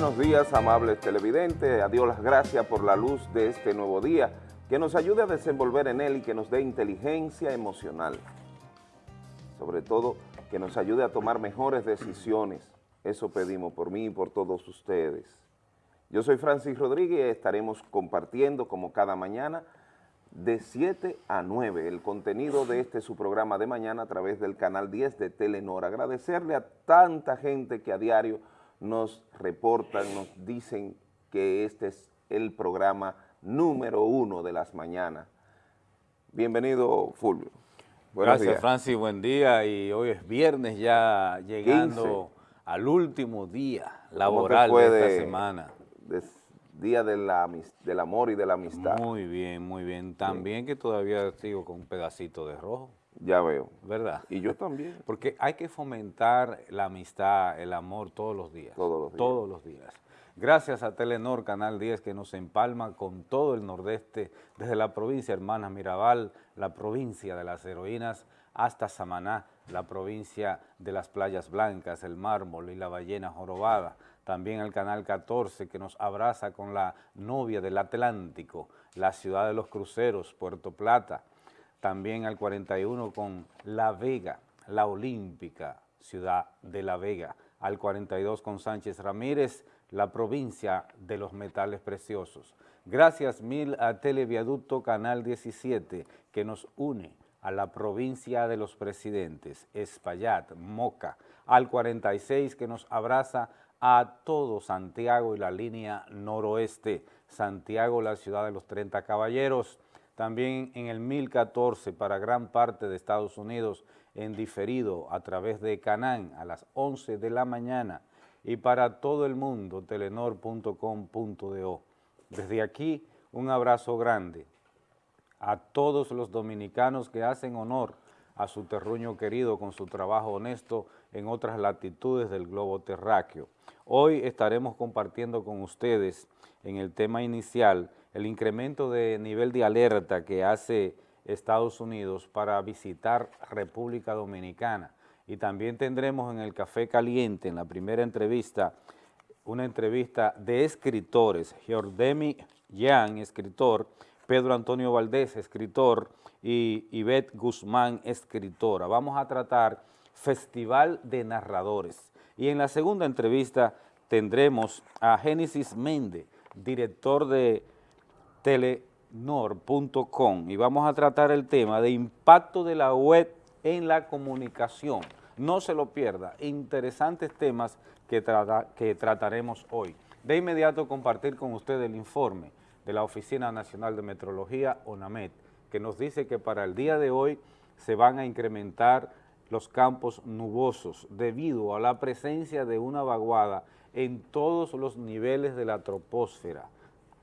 Buenos días, amables televidentes. A Dios las gracias por la luz de este nuevo día, que nos ayude a desenvolver en él y que nos dé inteligencia emocional. Sobre todo, que nos ayude a tomar mejores decisiones. Eso pedimos por mí y por todos ustedes. Yo soy Francis Rodríguez y estaremos compartiendo, como cada mañana, de 7 a 9 el contenido de este su programa de mañana a través del canal 10 de Telenor. Agradecerle a tanta gente que a diario nos reportan, nos dicen que este es el programa número uno de las mañanas. Bienvenido, Fulvio. Buenos Gracias, días. Francis, buen día. Y hoy es viernes ya llegando al último día laboral de esta semana. día de la, del amor y de la amistad. Muy bien, muy bien. También que todavía sigo con un pedacito de rojo. Ya veo. ¿Verdad? Y yo también. Porque hay que fomentar la amistad, el amor todos los días. Todos los días. Todos los días. Gracias a Telenor, Canal 10, que nos empalma con todo el nordeste, desde la provincia Hermanas Mirabal, la provincia de las heroínas, hasta Samaná, la provincia de las playas blancas, el mármol y la ballena jorobada. También el Canal 14, que nos abraza con la novia del Atlántico, la ciudad de los cruceros, Puerto Plata, también al 41 con La Vega, la olímpica ciudad de La Vega, al 42 con Sánchez Ramírez, la provincia de los metales preciosos. Gracias mil a Televiaducto Canal 17 que nos une a la provincia de los presidentes, Espaillat, Moca, al 46 que nos abraza a todo Santiago y la línea noroeste, Santiago, la ciudad de los 30 caballeros, también en el 1014 para gran parte de Estados Unidos en diferido a través de Canán a las 11 de la mañana y para todo el mundo telenor.com.do. Desde aquí un abrazo grande a todos los dominicanos que hacen honor a su terruño querido con su trabajo honesto en otras latitudes del globo terráqueo. Hoy estaremos compartiendo con ustedes en el tema inicial el incremento de nivel de alerta que hace Estados Unidos para visitar República Dominicana. Y también tendremos en el Café Caliente, en la primera entrevista, una entrevista de escritores, Giordemi Yang, escritor, Pedro Antonio Valdés, escritor, y Ivette Guzmán, escritora. Vamos a tratar Festival de Narradores. Y en la segunda entrevista tendremos a Génesis Méndez, director de telenor.com y vamos a tratar el tema de impacto de la web en la comunicación. No se lo pierda, interesantes temas que, que trataremos hoy. De inmediato compartir con usted el informe de la Oficina Nacional de Metrología, ONAMET, que nos dice que para el día de hoy se van a incrementar los campos nubosos debido a la presencia de una vaguada en todos los niveles de la troposfera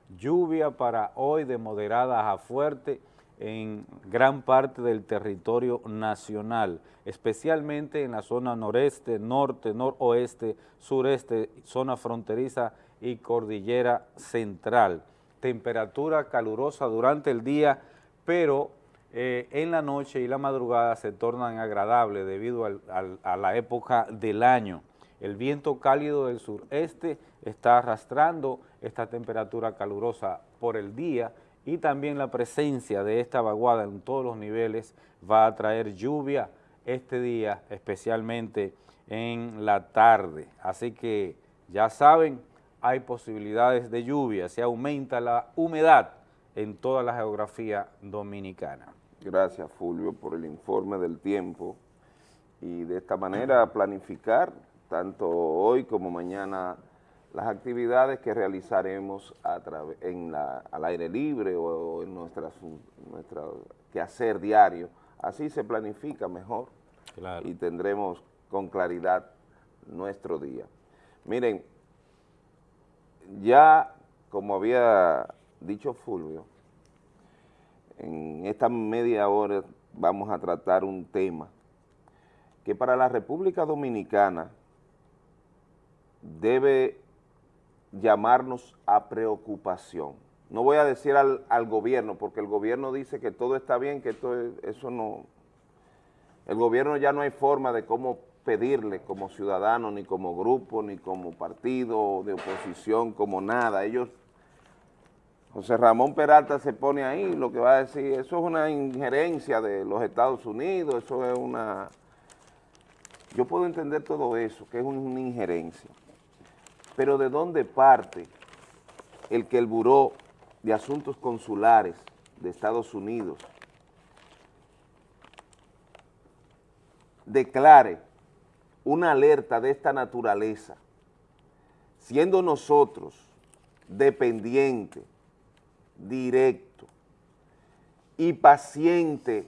lluvia para hoy de moderada a fuerte en gran parte del territorio nacional, especialmente en la zona noreste, norte, noroeste, sureste, zona fronteriza y cordillera central. Temperatura calurosa durante el día, pero eh, en la noche y la madrugada se tornan agradables debido a la época del año. El viento cálido del sureste está arrastrando esta temperatura calurosa por el día y también la presencia de esta vaguada en todos los niveles va a traer lluvia este día, especialmente en la tarde. Así que ya saben, hay posibilidades de lluvia, se aumenta la humedad en toda la geografía dominicana. Gracias, Fulvio, por el informe del tiempo y de esta manera planificar tanto hoy como mañana las actividades que realizaremos a en la, al aire libre o, en nuestras, nuestra quehacer diario. Así se planifica mejor y tendremos con claridad nuestro día. Miren, ya como había dicho Fulvio, en esta media hora vamos a tratar un tema que para la República Dominicana debe llamarnos a preocupación. No voy a decir al, gobierno, porque el gobierno dice que todo está bien, que esto eso no... El gobierno ya no hay forma de cómo pedirle como ciudadanos, ni como grupo, ni como partido de oposición, como nada. Ellos, José Ramón Peralta se pone ahí, lo que va a decir, eso es una injerencia de los Estados Unidos, eso es una... Yo puedo entender todo eso, que es una injerencia, pero ¿de dónde parte el que el Buró de Asuntos Consulares de Estados Unidos declare una alerta de esta naturaleza, siendo nosotros dependiente, directo y paciente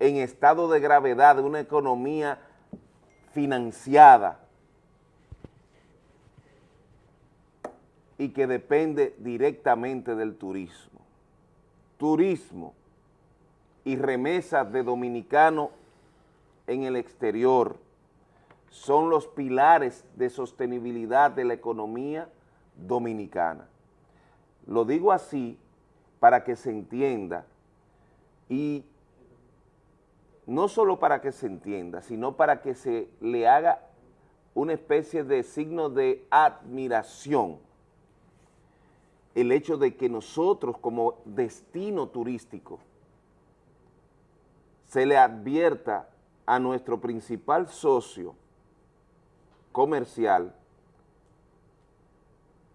en estado de gravedad de una economía financiada y que depende directamente del turismo. Turismo y remesas de dominicanos en el exterior son los pilares de sostenibilidad de la economía dominicana. Lo digo así para que se entienda y no solo para que se entienda, sino para que se le haga una especie de signo de admiración el hecho de que nosotros como destino turístico se le advierta a nuestro principal socio comercial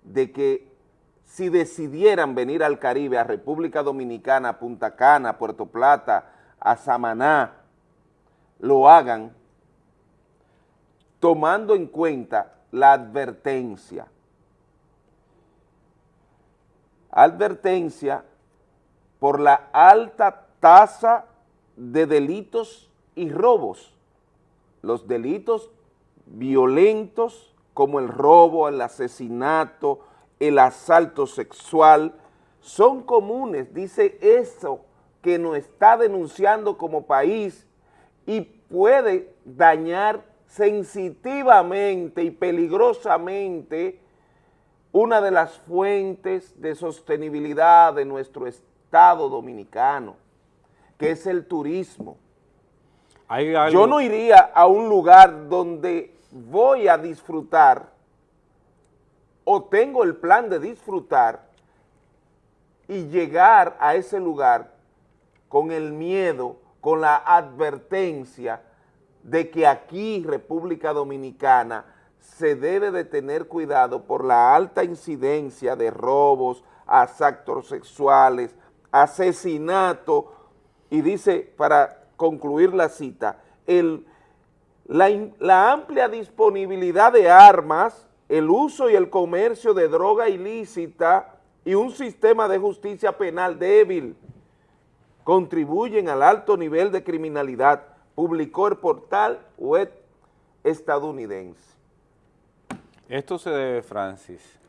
de que si decidieran venir al Caribe, a República Dominicana, a Punta Cana, a Puerto Plata, a Samaná, lo hagan tomando en cuenta la advertencia. Advertencia por la alta tasa de delitos y robos. Los delitos violentos como el robo, el asesinato, el asalto sexual, son comunes, dice eso que nos está denunciando como país y puede dañar sensitivamente y peligrosamente una de las fuentes de sostenibilidad de nuestro Estado dominicano, que es el turismo. Yo no iría a un lugar donde voy a disfrutar o tengo el plan de disfrutar y llegar a ese lugar con el miedo, con la advertencia de que aquí, República Dominicana, se debe de tener cuidado por la alta incidencia de robos, asaltos sexuales, asesinato, y dice, para concluir la cita, el, la, la amplia disponibilidad de armas, el uso y el comercio de droga ilícita y un sistema de justicia penal débil contribuyen al alto nivel de criminalidad, publicó el portal web estadounidense. Esto se debe, Francis,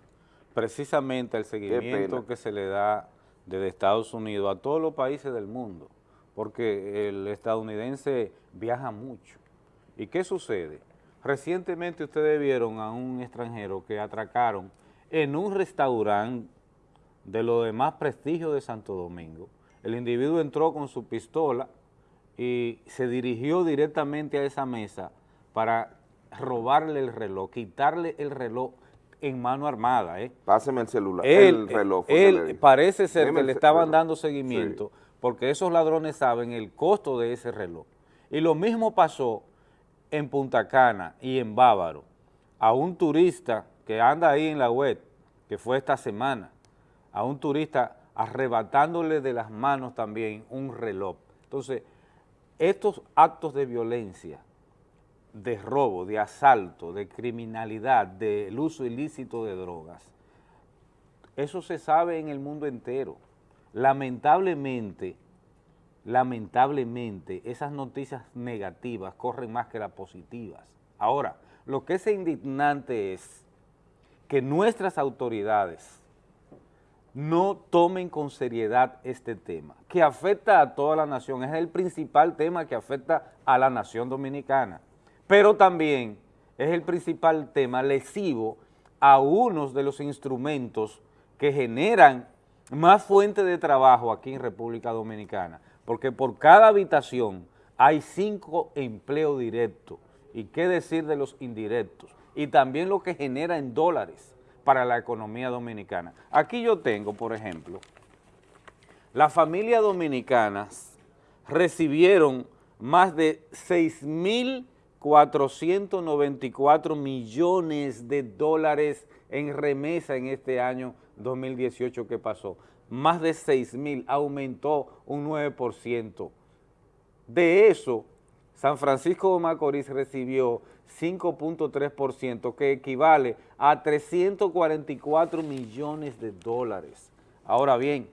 precisamente al seguimiento que se le da desde Estados Unidos a todos los países del mundo porque el estadounidense viaja mucho. ¿Y qué sucede? Recientemente ustedes vieron a un extranjero que atracaron en un restaurante de lo de más prestigio de Santo Domingo. El individuo entró con su pistola y se dirigió directamente a esa mesa para robarle el reloj, quitarle el reloj en mano armada. ¿eh? Páseme el celular, el reloj. Él parece ser que le estaban dando seguimiento porque esos ladrones saben el costo de ese reloj. Y lo mismo pasó en Punta Cana y en Bávaro, a un turista que anda ahí en la web, que fue esta semana, a un turista arrebatándole de las manos también un reloj. Entonces, estos actos de violencia, de robo, de asalto, de criminalidad, del uso ilícito de drogas, eso se sabe en el mundo entero. Lamentablemente, lamentablemente, esas noticias negativas corren más que las positivas. Ahora, lo que es indignante es que nuestras autoridades no tomen con seriedad este tema, que afecta a toda la nación, es el principal tema que afecta a la nación dominicana, pero también es el principal tema lesivo a unos de los instrumentos que generan más fuente de trabajo aquí en República Dominicana, porque por cada habitación hay cinco empleos directos y qué decir de los indirectos, y también lo que genera en dólares para la economía dominicana. Aquí yo tengo, por ejemplo, las familias dominicanas recibieron más de 6.494 millones de dólares en remesa en este año 2018 que pasó. Más de 6.000, aumentó un 9%. De eso, San Francisco de Macorís recibió 5.3%, que equivale a 344 millones de dólares. Ahora bien,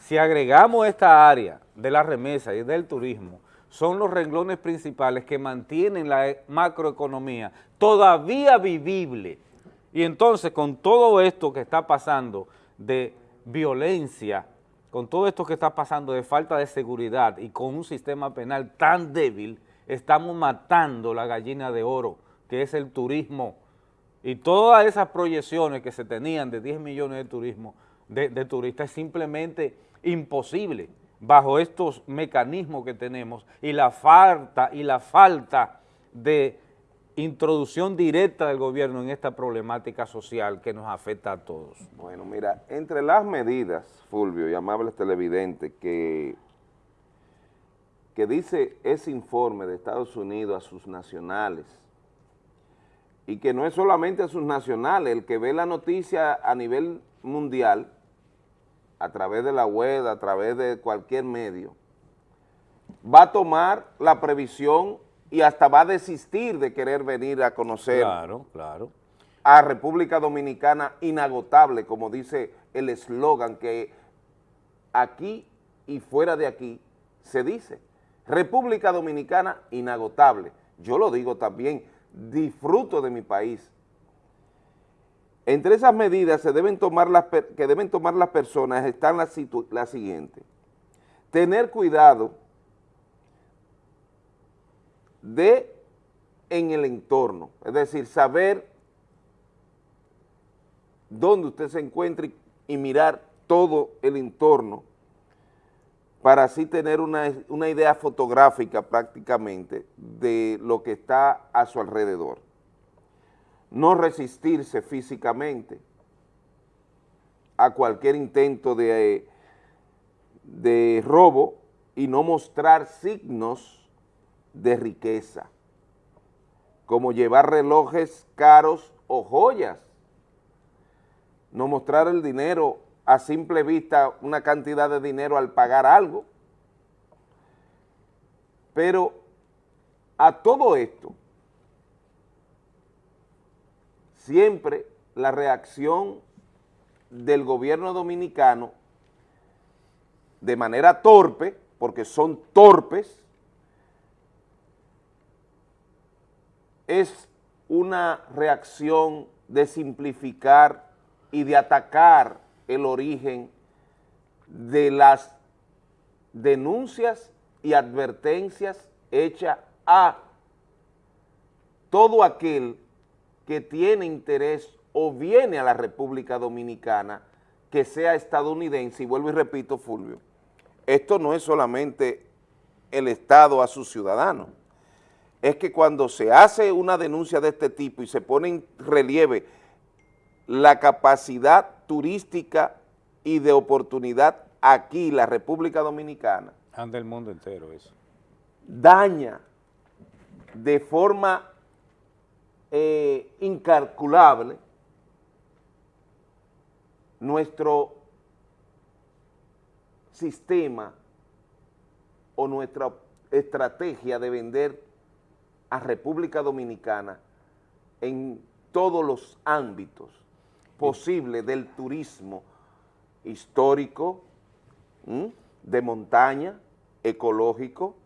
si agregamos esta área de la remesa y del turismo, son los renglones principales que mantienen la macroeconomía todavía vivible. Y entonces con todo esto que está pasando de violencia, con todo esto que está pasando de falta de seguridad y con un sistema penal tan débil, estamos matando la gallina de oro, que es el turismo. Y todas esas proyecciones que se tenían de 10 millones de, turismo, de turistas es simplemente imposible bajo estos mecanismos que tenemos y la falta, y la falta de introducción directa del gobierno en esta problemática social que nos afecta a todos. Bueno, mira, entre las medidas, Fulvio y amables televidentes, que, que dice ese informe de Estados Unidos a sus nacionales, y que no es solamente a sus nacionales, el que ve la noticia a nivel mundial, a través de la web, a través de cualquier medio, va a tomar la previsión y hasta va a desistir de querer venir a conocer claro, claro. a República Dominicana inagotable, como dice el eslogan que aquí y fuera de aquí se dice. República Dominicana inagotable. Yo lo digo también, disfruto de mi país, entre esas medidas que deben tomar las personas están las la siguientes. Tener cuidado de en el entorno, es decir, saber dónde usted se encuentra y, mirar todo el entorno para así tener una, una idea fotográfica prácticamente de lo que está a su alrededor no resistirse físicamente a cualquier intento de, de robo y no mostrar signos de riqueza, como llevar relojes caros o joyas, no mostrar el dinero a simple vista, una cantidad de dinero al pagar algo, pero a todo esto, siempre la reacción del gobierno dominicano de manera torpe, porque son torpes, es una reacción de simplificar y de atacar el origen de las denuncias y advertencias hechas a todo aquel que tiene interés o viene a la República Dominicana que sea estadounidense, y vuelvo y repito, Fulvio, esto no es solamente el Estado a sus ciudadanos, es que cuando se hace una denuncia de este tipo y se pone en relieve la capacidad turística y de oportunidad aquí, la República Dominicana. Anda el mundo entero eso. Daña de forma eh, incalculable nuestro sistema o nuestra estrategia de vender a República Dominicana en todos los ámbitos posibles del turismo histórico, de montaña, ecológico,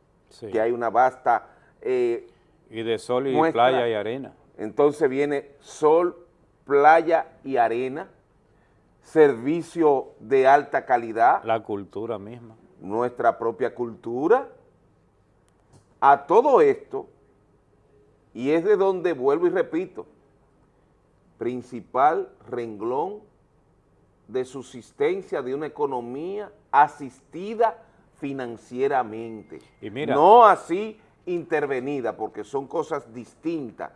que hay una vasta... Eh, y de sol y playa y arena. Entonces viene sol, playa y arena, servicio de alta calidad. La cultura misma. Nuestra propia cultura. A todo esto, y es de donde vuelvo y repito, principal renglón de subsistencia de una economía asistida financieramente. Y mira, no así intervenida, porque son cosas distintas.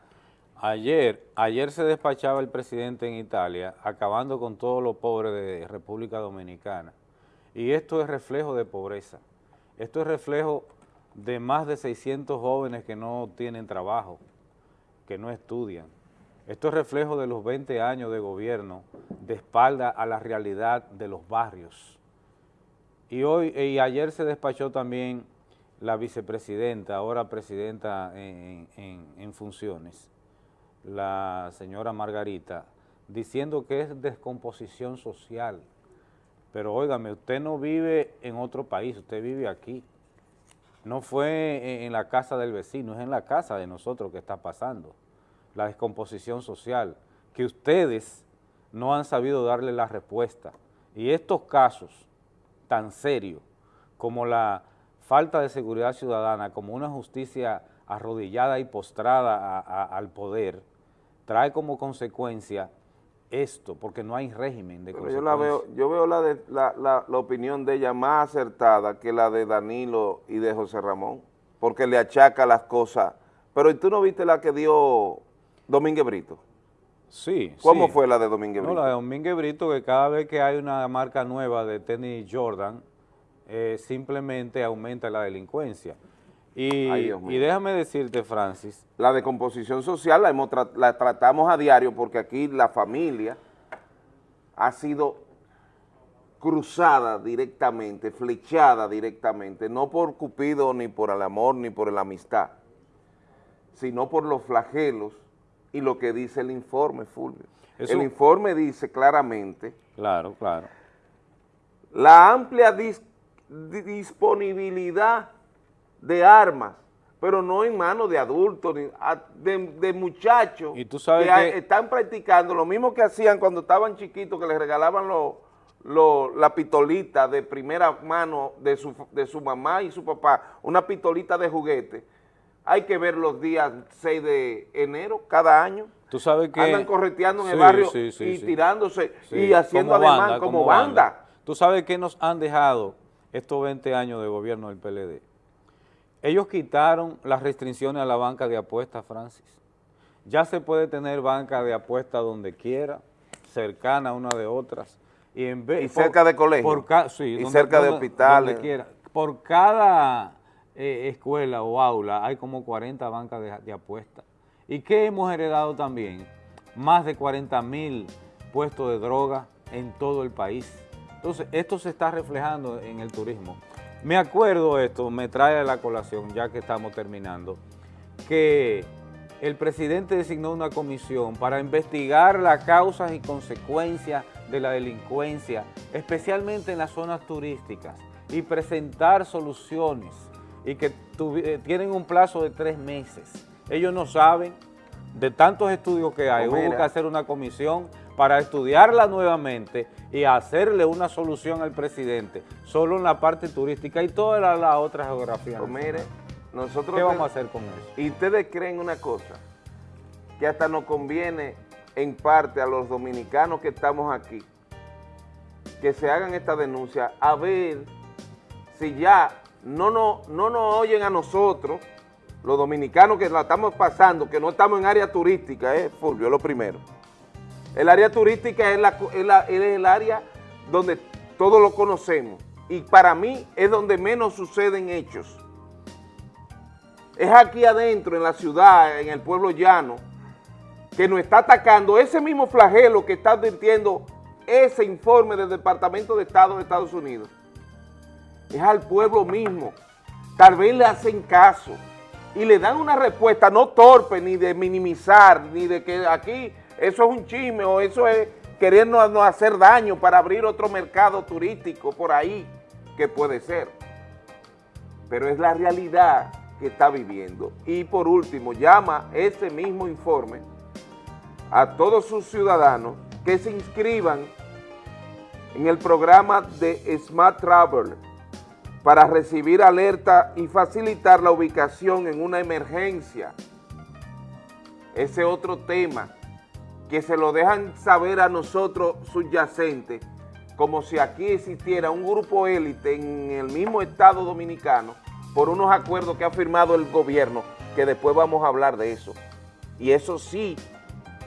Ayer, ayer se despachaba el presidente en Italia, acabando con todos los pobres de República Dominicana. Y esto es reflejo de pobreza. Esto es reflejo de más de 600 jóvenes que no tienen trabajo, que no estudian. Esto es reflejo de los 20 años de gobierno de espalda a la realidad de los barrios. Y hoy y ayer se despachó también la vicepresidenta, ahora presidenta en, funciones, la señora Margarita, diciendo que es descomposición social. Pero óigame, usted no vive en otro país, usted vive aquí. No fue en la casa del vecino, es en la casa de nosotros que está pasando la descomposición social, que ustedes no han sabido darle la respuesta. Y estos casos tan serios como la falta de seguridad ciudadana, como una justicia arrodillada y postrada al poder, trae como consecuencia esto, porque no hay régimen de yo la veo, yo veo la, de, la, la, opinión de ella más acertada que la de Danilo y de José Ramón, porque le achaca las cosas. Pero tú no viste la que dio Domínguez Brito. Sí. ¿Cómo fue la de Domínguez Brito? No, la de Domínguez Brito, que cada vez que hay una marca nueva de tenis Jordan, eh, simplemente aumenta la delincuencia. Y, y, déjame decirte, Francis. La de composición social la, la tratamos a diario porque aquí la familia ha sido cruzada directamente, flechada directamente, no por Cupido, ni por el amor, ni por la amistad, sino por los flagelos y lo que dice el informe, Fulvio. el informe dice claramente... Claro, claro. La amplia disponibilidad de armas, pero no en manos de adultos, de, muchachos ¿Y tú sabes que, están practicando lo mismo que hacían cuando estaban chiquitos, que les regalaban la pistolita de primera mano de su, de su mamá y su papá, una pistolita de juguete, hay que ver los días 6 de enero cada año. Tú sabes que... Andan correteando en el barrio y tirándose y haciendo además como, banda, Tú sabes que nos han dejado estos 20 años de gobierno del PLD. Ellos quitaron las restricciones a la banca de apuestas, Francis. Ya se puede tener banca de apuestas donde quiera, cercana una de otras. Y, en vez, cerca de colegios. y cerca de hospitales. Donde quiera. Por cada eh, escuela o aula hay como 40 bancas de, apuestas. ¿Y qué hemos heredado también? Más de 40 mil puestos de droga en todo el país. Entonces, esto se está reflejando en el turismo. Me acuerdo esto, me trae a la colación, ya que estamos terminando, que el presidente designó una comisión para investigar las causas y consecuencias de la delincuencia, especialmente en las zonas turísticas, y presentar soluciones y que eh, tienen un plazo de tres meses. Ellos no saben de tantos estudios que hay, hubo que hacer una comisión para estudiarla nuevamente y hacerle una solución al presidente, solo en la parte turística y toda la, otra geografía. Pues mire, nosotros... ¿Qué vamos a hacer con eso? Y ustedes creen una cosa, que hasta nos conviene en parte a los dominicanos que estamos aquí, que se hagan esta denuncia, a ver si ya no, no, no nos oyen a nosotros, los dominicanos que la estamos pasando, que no estamos en área turística, ¿eh, Fulvio? Lo primero. El área turística es, la, es, el área donde todos lo conocemos y para mí es donde menos suceden hechos. Es aquí adentro, en la ciudad, en el pueblo llano, que nos está atacando ese mismo flagelo que está advirtiendo ese informe del Departamento de Estado de Estados Unidos es al pueblo mismo. Tal vez le hacen caso y le dan una respuesta no torpe ni de minimizar, ni de que aquí eso es un chisme o eso es querernos hacer daño para abrir otro mercado turístico por ahí, que puede ser. Pero es la realidad que está viviendo. Y por último, llama ese mismo informe a todos sus ciudadanos que se inscriban en el programa de Smart Travel para recibir alerta y facilitar la ubicación en una emergencia. Ese otro tema que se lo dejan saber a nosotros subyacentes, como si aquí existiera un grupo élite en el mismo Estado Dominicano por unos acuerdos que ha firmado el gobierno, que después vamos a hablar de eso. Y eso sí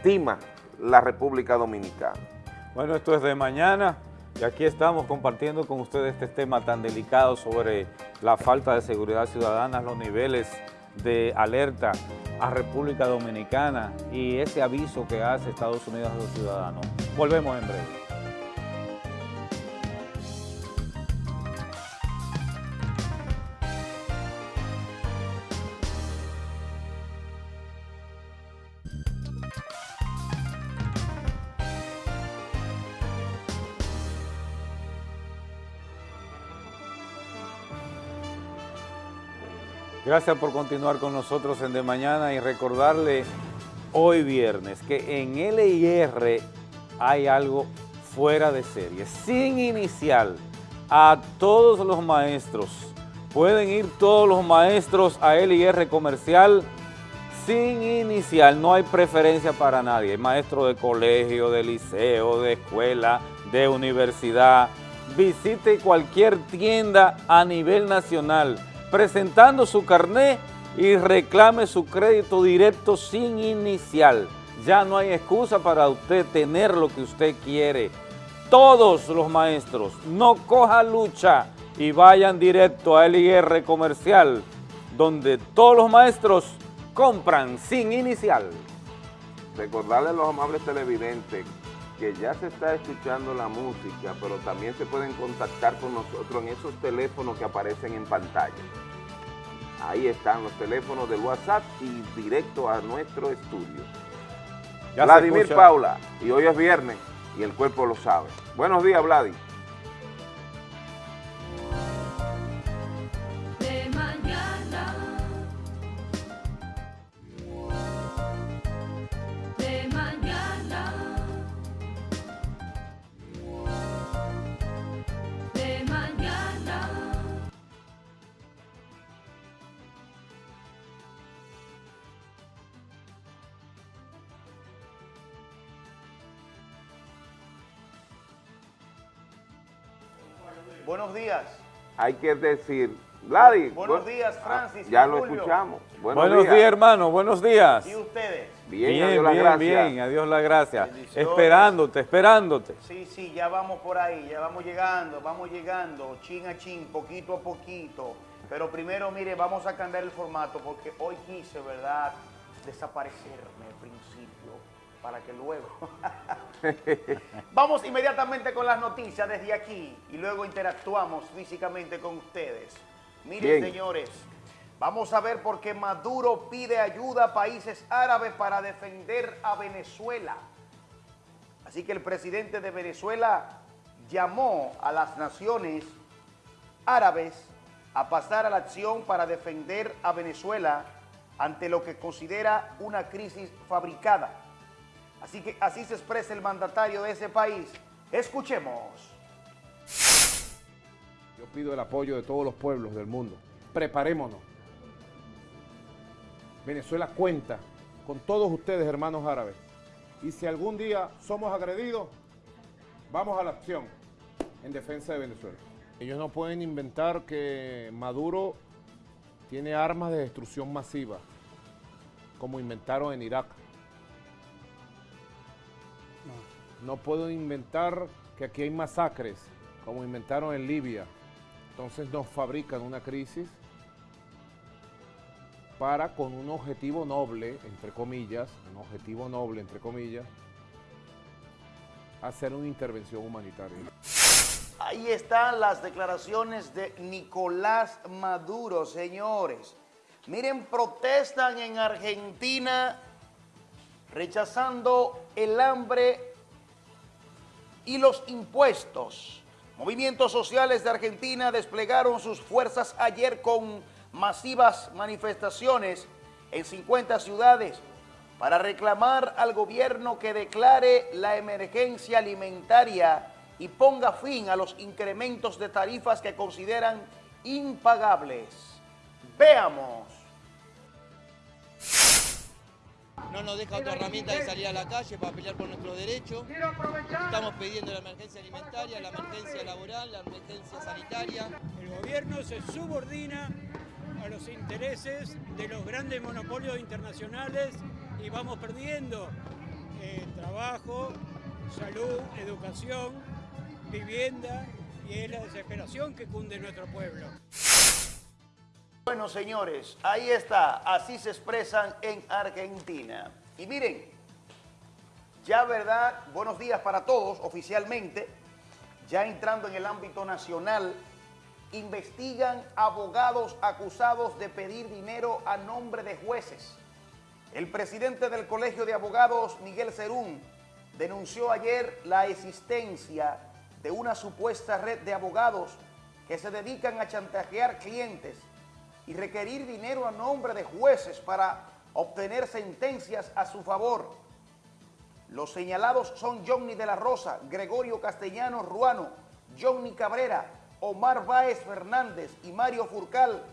tima la República Dominicana. Bueno, esto es de mañana y aquí estamos compartiendo con ustedes este tema tan delicado sobre la falta de seguridad ciudadana, los niveles de alerta a República Dominicana y ese aviso que hace Estados Unidos a los ciudadanos. Volvemos en breve. Gracias por continuar con nosotros en De Mañana y recordarle hoy viernes que en LIR hay algo fuera de serie, sin inicial, a todos los maestros. Pueden ir todos los maestros a LIR comercial sin inicial, no hay preferencia para nadie, maestro de colegio, de liceo, de escuela, de universidad. Visite cualquier tienda a nivel nacional presentando su carné y reclame su crédito directo sin inicial. Ya no hay excusa para usted tener lo que usted quiere. Todos los maestros, no coja lucha y vayan directo a LIR Comercial, donde todos los maestros compran sin inicial. Recordarle a los amables televidentes que ya se está escuchando la música, pero también se pueden contactar con nosotros en esos teléfonos que aparecen en pantalla. Ahí están los teléfonos del WhatsApp y directo a nuestro estudio. Vladimir Paula, y hoy es viernes y el cuerpo lo sabe. Buenos días, Vladimir. Buenos días. Hay que decir, Vladi. Buenos días, Francis. Ya lo escuchamos. Buenos, días. hermano. Buenos días. ¿Y ustedes? Bien, bien, adiós bien, la bien, adiós la gracia. Esperándote, esperándote. Sí, sí, ya vamos por ahí, ya vamos llegando, vamos llegando, chin a chin, poquito a poquito. Pero primero, mire, vamos a cambiar el formato porque hoy quise, ¿verdad?, desaparecerme para que luego... Vamos inmediatamente con las noticias desde aquí y luego interactuamos físicamente con ustedes. Miren, señores, vamos a ver por qué Maduro pide ayuda a países árabes para defender a Venezuela. Así que el presidente de Venezuela llamó a las naciones árabes a pasar a la acción para defender a Venezuela ante lo que considera una crisis fabricada. Así que así se expresa el mandatario de ese país. Escuchemos. Yo pido el apoyo de todos los pueblos del mundo. Preparémonos. Venezuela cuenta con todos ustedes, hermanos árabes. Y si algún día somos agredidos, vamos a la acción en defensa de Venezuela. Ellos no pueden inventar que Maduro tiene armas de destrucción masiva, como inventaron en Irak. No puedo inventar que aquí hay masacres, como inventaron en Libia. Entonces nos fabrican una crisis para, con un objetivo noble, entre comillas, un objetivo noble, entre comillas, hacer una intervención humanitaria. Ahí están las declaraciones de Nicolás Maduro, señores. Miren, protestan en Argentina rechazando el hambre y los impuestos. Movimientos sociales de Argentina desplegaron sus fuerzas ayer con masivas manifestaciones en 50 ciudades para reclamar al gobierno que declare la emergencia alimentaria y ponga fin a los incrementos de tarifas que consideran impagables. Veamos. No nos deja otra herramienta de salir a la calle para pelear por nuestros derechos. Estamos pidiendo la emergencia alimentaria, la emergencia laboral, la emergencia sanitaria. El gobierno se subordina a los intereses de los grandes monopolios internacionales y vamos perdiendo eh, trabajo, salud, educación, vivienda y es la desesperación que cunde nuestro pueblo. Bueno, señores, ahí está, así se expresan en Argentina. Y miren, ya verdad, buenos días para todos oficialmente, ya entrando en el ámbito nacional, investigan abogados acusados de pedir dinero a nombre de jueces. El presidente del Colegio de Abogados, Miguel Cerún, denunció ayer la existencia de una supuesta red de abogados que se dedican a chantajear clientes y requerir dinero a nombre de jueces para obtener sentencias a su favor. Los señalados son Johnny de la Rosa, Gregorio Castellano Ruano, Johnny Cabrera, Omar Báez Fernández y Mario Furcal,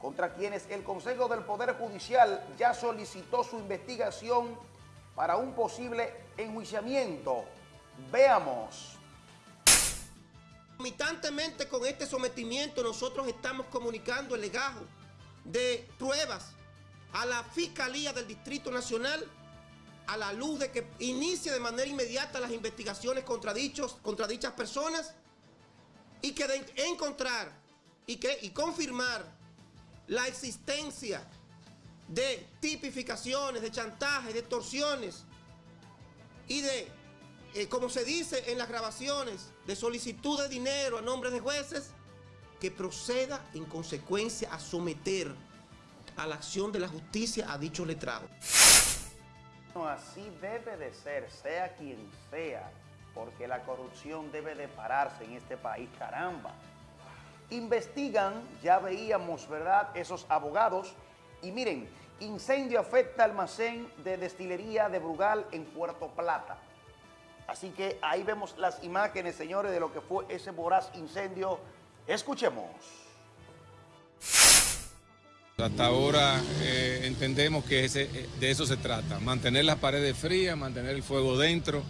contra quienes el Consejo del Poder Judicial ya solicitó su investigación para un posible enjuiciamiento. Veamos. Concomitantemente con este sometimiento nosotros estamos comunicando el legajo de pruebas a la Fiscalía del Distrito Nacional a la luz de que inicie de manera inmediata las investigaciones contra, dichos, contra dichas personas y que de encontrar y, que, y confirmar la existencia de tipificaciones, de chantajes, de extorsiones y de, eh, como se dice en las grabaciones, de solicitud de dinero a nombre de jueces, que proceda en consecuencia a someter a la acción de la justicia a dicho letrado. Así debe de ser, sea quien sea, porque la corrupción debe de pararse en este país, caramba. Investigan, ya veíamos, ¿verdad?, esos abogados, y miren, incendio afecta almacén de destilería de Brugal en Puerto Plata. Así que ahí vemos las imágenes, señores, de lo que fue ese voraz incendio. Escuchemos. Hasta ahora eh, entendemos que eh, de eso se trata, mantener las paredes frías, mantener el fuego dentro,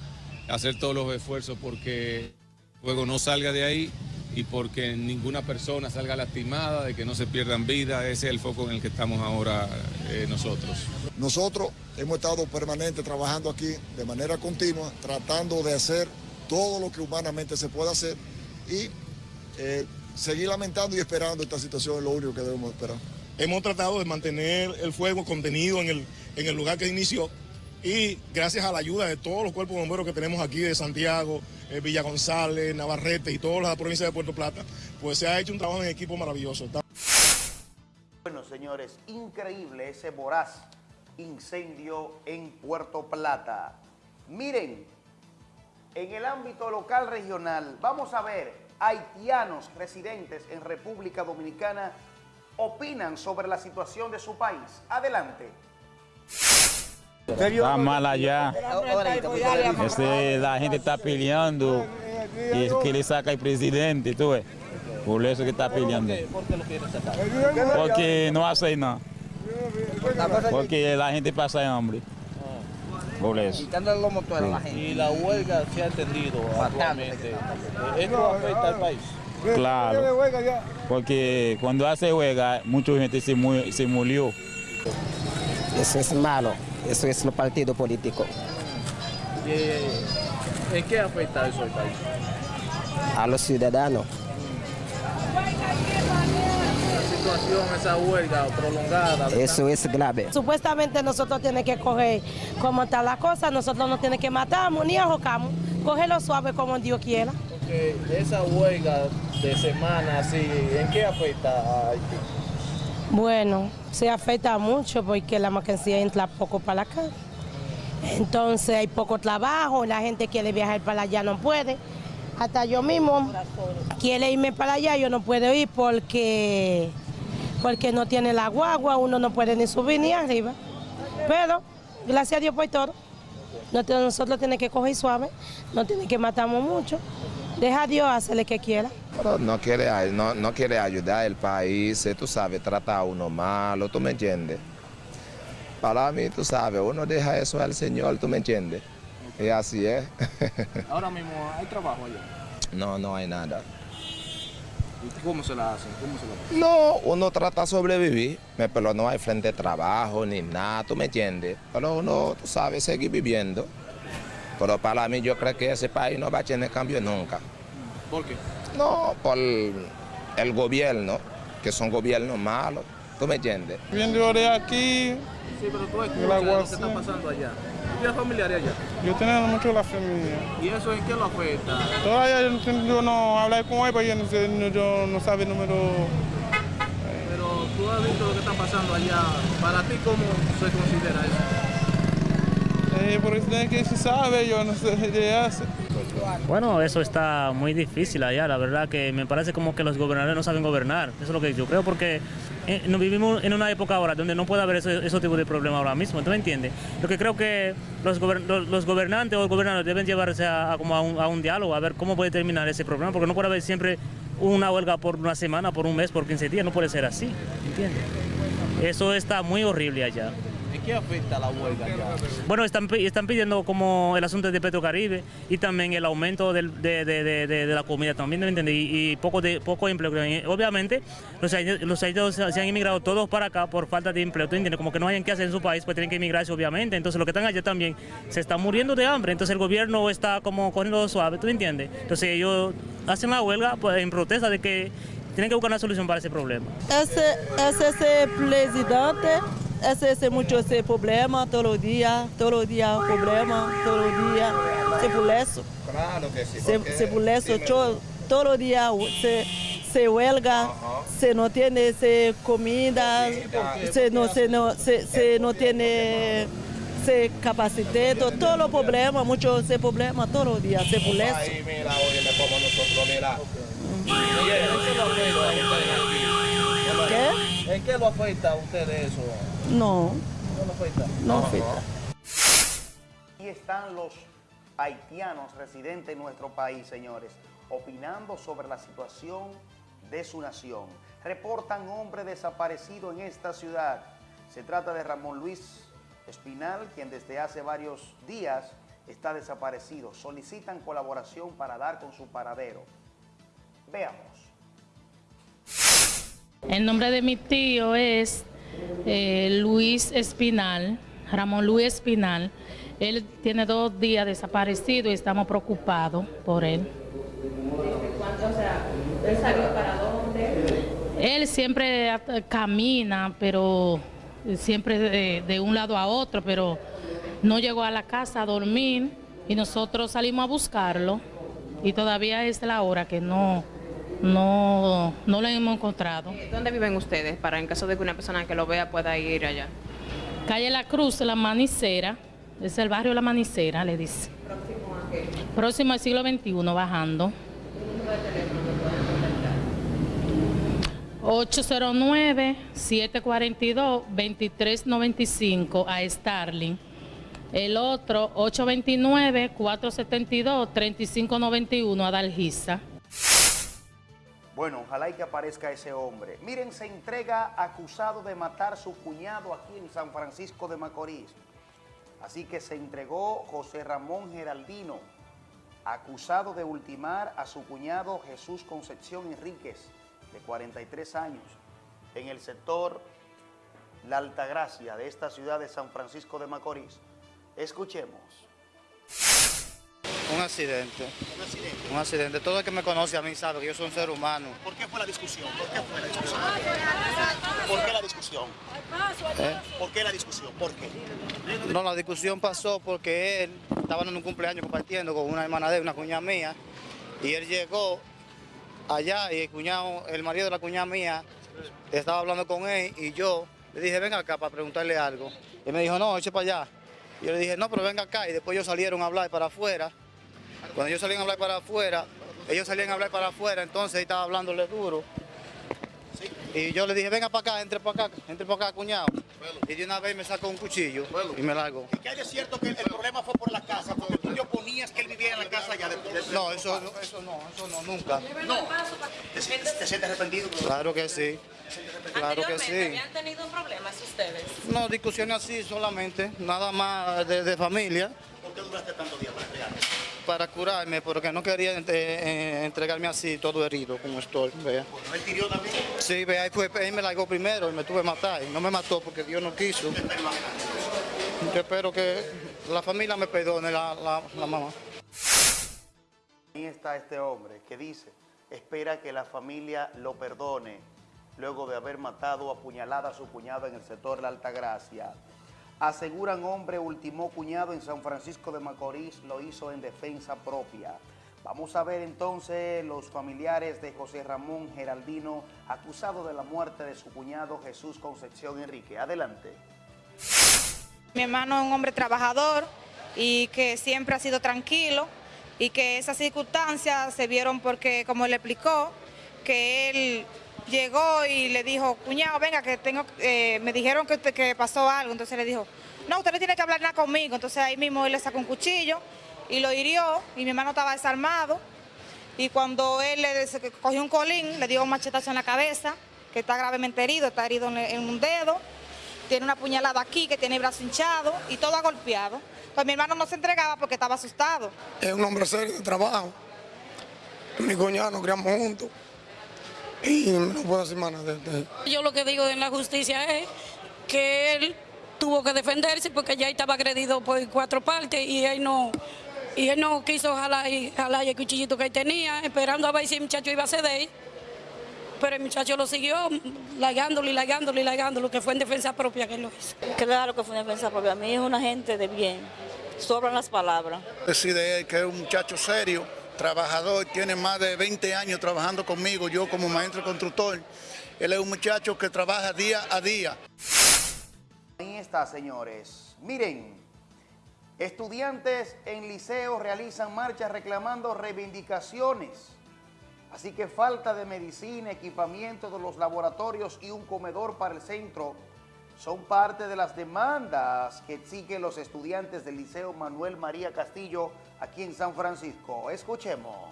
hacer todos los esfuerzos porque el fuego no salga de ahí y porque ninguna persona salga lastimada, de que no se pierdan vidas, ese es el foco en el que estamos ahora eh, nosotros. Nosotros hemos estado permanente trabajando aquí de manera continua, tratando de hacer todo lo que humanamente se pueda hacer y seguir lamentando y esperando esta situación es lo único que debemos esperar. Hemos tratado de mantener el fuego contenido en el, en el lugar que inició y gracias a la ayuda de todos los cuerpos bomberos que tenemos aquí de Santiago, eh, Villa González, Navarrete y todas las provincias de Puerto Plata, pues se ha hecho un trabajo en equipo maravilloso. Bueno, señores, increíble ese voraz incendio en Puerto Plata. Miren, en el ámbito local regional, vamos a ver, haitianos residentes en República Dominicana opinan sobre la situación de su país. Adelante. Está mal allá. Este, la gente está peleando y que le saca el presidente, tú ves. Por eso que está peleando. ¿Por qué lo quiere sacar? Porque no hace nada. Porque la gente pasa hambre. Por eso. Y la huelga se ha entendido actualmente. ¿Esto afecta al país? Claro, porque cuando hace huelga, mucha gente se, murió. Eso es malo, eso es lo partido político. ¿En qué afecta eso al país? A los ciudadanos. La situación, esa huelga prolongada. Eso es grave. Supuestamente nosotros tenemos que coger como está la cosa, nosotros no tenemos que matar ni ahorcamos, cogerlo suave como Dios quiera. Porque esa huelga de semana así, ¿en qué afecta a Haití? Bueno, se afecta mucho porque la mercancía entra poco para acá. Entonces hay poco trabajo, la gente quiere viajar para allá no puede. Hasta yo mismo quiere irme para allá, yo no puedo ir porque, porque no tiene la guagua, uno no puede ni subir ni arriba. Pero, gracias a Dios por todo. Nosotros tenemos que coger suave, no tiene que matarnos mucho. Deja a Dios hacerle que quiera. no quiere, no, no quiere ayudar al país, tú sabes, trata a uno malo, ¿tú me entiendes? Para mí, tú sabes, uno deja eso al Señor, ¿tú me entiendes? Y así es. Ahora mismo, ¿hay trabajo allá? No, no hay nada. ¿Y cómo se la hacen? ¿Cómo se la hacen? No, uno trata de sobrevivir, pero no hay frente de trabajo ni nada, ¿tú me entiendes? Pero uno, tú sabes, seguir viviendo. Pero para mí yo creo que ese país no va a tener cambio nunca. ¿Por qué? No, por el gobierno, que son gobiernos malos, ¿tú me entiendes? Viendo de aquí... Sí, pero tú escuchas lo que está pasando allá. ¿Tienes familiares allá? Yo tengo mucho la familia. ¿Y eso en qué lo afecta? Todavía yo, yo no hablé con él, pero yo no, sé, no, yo no sabe el número... Pero tú has visto lo que está pasando allá. ¿Para ti cómo se considera eso? Eh, se sabe. Bueno, eso está muy difícil allá, la verdad que me parece como que los gobernadores no saben gobernar, eso es lo que yo creo, porque eh, nos vivimos en una época ahora donde no puede haber ese, ese tipo de problema ahora mismo, ¿tú me entiendes? Lo que creo que los, gobernantes o los gobernadores deben llevarse a, como a un diálogo, a ver cómo puede terminar ese problema, porque no puede haber siempre una huelga por una semana, por un mes, por 15 días, no puede ser así, ¿entiendes? Eso está muy horrible allá. ¿En qué afecta la huelga allá? Bueno, están, están pidiendo como el asunto de Petrocaribe y también el aumento del, de, de, de, de, la comida también, ¿me entiendes? Y, y, poco, de, poco empleo. Obviamente, los haitianos, se han inmigrado todos para acá por falta de empleo, ¿tú entiendes? Como que no hayan que hacer en su país, pues tienen que emigrarse, obviamente. Entonces, los que están allá también se están muriendo de hambre. Entonces, el gobierno está como cogiendo suave, ¿tú entiendes? Entonces, ellos hacen la huelga pues, en protesta de que tienen que buscar una solución para ese problema. Ese, ese, ese presidente ese es mucho ese problema todos los días, todos los días problema, todos los días. Se eso. Claro que sí. Se, se eso, todo, días se, se huelga, uh -huh. se no tiene se comida, se no, se no, se, se no tiene se capacitado, todos los problemas, muchos ese problema todos los días, se eso. Ahí, mira, como mira. ¿Qué? ¿En qué lo afecta a ustedes eso? No. ¿No lo afecta? No afecta. Aquí están los haitianos residentes en nuestro país, señores, opinando sobre la situación de su nación. Reportan hombre desaparecido en esta ciudad. Se trata de Ramón Luis Espinal, quien desde hace varios días está desaparecido. Solicitan colaboración para dar con su paradero. Veamos. El nombre de mi tío es eh, Luis Espinal, Ramón Luis Espinal. Él tiene dos días desaparecido y estamos preocupados por él. ¿Cuánto, o sea, él salió para dónde? Él siempre camina, pero siempre de, de un lado a otro, pero no llegó a la casa a dormir y nosotros salimos a buscarlo y todavía es la hora que no, no, no lo hemos encontrado. ¿Dónde viven ustedes para en caso de que una persona que lo vea pueda ir allá? Calle La Cruz, La Manicera, es el barrio La Manicera, le dice. ¿Próximo a qué? Próximo al siglo XXI, bajando. 809-742-2395 a Starling. El otro 829-472-3591 a Dalgisa. Bueno, ojalá y que aparezca ese hombre. Miren, se entrega acusado de matar a su cuñado aquí en San Francisco de Macorís. Así que se entregó José Ramón Geraldino, acusado de ultimar a su cuñado Jesús Concepción Enríquez, de 43 años, en el sector La Altagracia de esta ciudad de San Francisco de Macorís. Escuchemos. Un accidente. Un accidente. Un accidente. Todo el que me conoce a mí sabe que yo soy un ser humano. ¿Por qué fue la discusión? ¿Por qué fue la discusión? ¿Por qué la discusión? ¿Eh? ¿Por qué la discusión? ¿Por qué? No, la discusión pasó porque él estaba en un cumpleaños compartiendo con una hermana de él, una cuñada mía, y él llegó allá y el cuñado, el marido de la cuñada mía, estaba hablando con él y yo le dije, venga acá para preguntarle algo. Y me dijo, no, eche para allá. Y yo le dije, no, pero venga acá. Y después ellos salieron a hablar para afuera. Cuando ellos salían a hablar para afuera, ellos salían a hablar para afuera, entonces estaba hablándole duro. Y yo le dije, venga para acá, entre para acá, entre para acá, cuñado. Y de una vez me sacó un cuchillo y me largó. ¿Y que hay de cierto que el, el problema fue por la casa? Porque tú te oponías que él viviera en la casa allá de, de- No, eso, no, eso no, eso no, nunca. No. ¿Te, sientes- te sientes arrepentido? Claro que sí. Claro que sí. ¿Habían tenido problemas ustedes? No, discusiones así solamente, nada más de, de familia. ¿Por qué duraste tanto día para entregar? para curarme, porque no quería eh, eh, entregarme así, todo herido, como estoy. Vea. ¿Él tiró también? Sí, vea, ahí, fue, él me largó primero y me tuve que matar. Y no me mató porque Dios no quiso. Yo espero que la familia me perdone, la, la, la mamá. Ahí está este hombre que dice, espera que la familia lo perdone luego de haber matado a puñalada a su cuñado en el sector de la Altagracia. Aseguran hombre ultimó cuñado en San Francisco de Macorís, lo hizo en defensa propia. Vamos a ver entonces los familiares de José Ramón Geraldino, acusado de la muerte de su cuñado Jesús Concepción Enrique. Adelante. Mi hermano es un hombre trabajador y que siempre ha sido tranquilo y que esas circunstancias se vieron porque, como él explicó, que él llegó y le dijo, cuñado, venga, que tengo, eh, me dijeron que, que pasó algo. Entonces le dijo, no, usted no tiene que hablar nada conmigo. Entonces ahí mismo él le sacó un cuchillo y lo hirió y mi hermano estaba desarmado. Y cuando él le cogió un colín, le dio un machetazo en la cabeza, que está gravemente herido, está herido en un dedo tiene una puñalada aquí, que tiene el brazo hinchado y todo golpeado. Pues mi hermano no se entregaba porque estaba asustado. Es un hombre serio de trabajo. Mi cuñado nos criamos juntos y no puedo decir más nada de, Yo lo que digo en la justicia es que él tuvo que defenderse porque ya estaba agredido por cuatro partes y él no y él no quiso jalar, jalar el cuchillito que él tenía, esperando a ver si el muchacho iba a ceder pero el muchacho lo siguió lagándolo y lagándolo y lagándolo, que fue en defensa propia que lo hizo. Claro que fue en defensa propia. A mí es una gente de bien. Sobran las palabras. Decide él que es un muchacho serio, trabajador, tiene más de 20 años trabajando conmigo, yo como maestro constructor. Él es un muchacho que trabaja día a día. Ahí está, señores. Miren, estudiantes en liceo realizan marchas reclamando reivindicaciones Así que falta de medicina, equipamiento de los laboratorios y un comedor para el centro son parte de las demandas que exigen los estudiantes del Liceo Manuel María Castillo aquí en San Francisco. Escuchemos.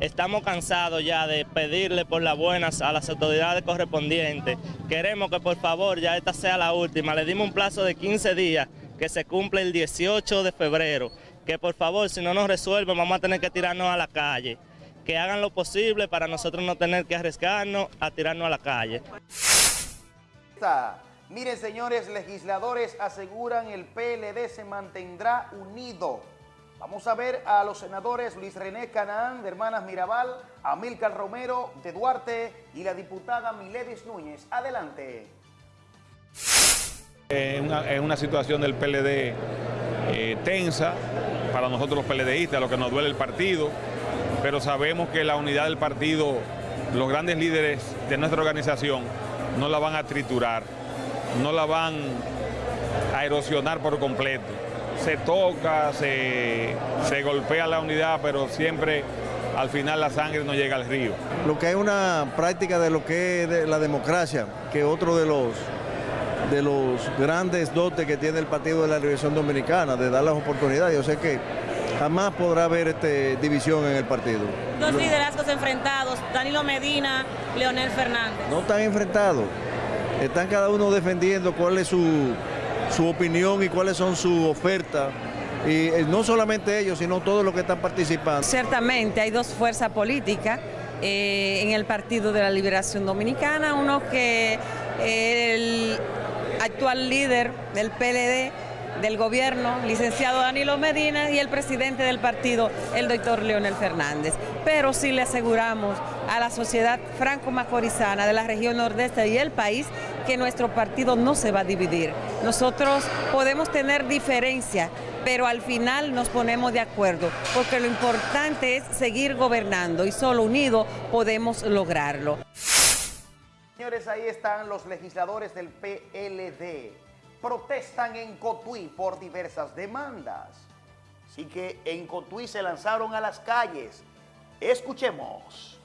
Estamos cansados ya de pedirle por las buenas a las autoridades correspondientes. Queremos que por favor ya esta sea la última. Le dimos un plazo de 15 días que se cumple el 18 de febrero que por favor, si no nos resuelven, vamos a tener que tirarnos a la calle. Que hagan lo posible para nosotros no tener que arriesgarnos a tirarnos a la calle. Miren, señores legisladores, aseguran el PLD se mantendrá unido. Vamos a ver a los senadores Luis René Canaán, de Hermanas Mirabal, Amílcar Romero, de Duarte y la diputada Miledis Núñez. Adelante. En una, situación del PLD eh, tensa, para nosotros los PLDistas, lo que nos duele el partido, pero sabemos que la unidad del partido, los grandes líderes de nuestra organización, no la van a triturar, no la van a erosionar por completo. Se toca, se, se golpea la unidad, pero siempre al final la sangre no llega al río. Lo que es una práctica de lo que es la democracia, que otro de los de los grandes dotes que tiene el Partido de la Revolución Dominicana, de dar las oportunidades. Yo sé que jamás podrá haber este, división en el partido. Dos liderazgos enfrentados, Danilo Medina, Leonel Fernández. No están enfrentados, están cada uno defendiendo cuál es su, su opinión y cuáles son sus ofertas. Y eh, no solamente ellos, sino todos los que están participando. Ciertamente hay dos fuerzas políticas eh, en el Partido de la Liberación Dominicana, uno que el actual líder del PLD, del gobierno, licenciado Danilo Medina, y el presidente del partido, el doctor Leonel Fernández. Pero sí le aseguramos a la sociedad franco-macorizana de la región nordeste y el país que nuestro partido no se va a dividir. Nosotros podemos tener diferencias, pero al final nos ponemos de acuerdo, porque lo importante es seguir gobernando y solo unidos podemos lograrlo. Señores, ahí están los legisladores del PLD. Protestan en Cotuí por diversas demandas. Así que en Cotuí se lanzaron a las calles. Escuchemos.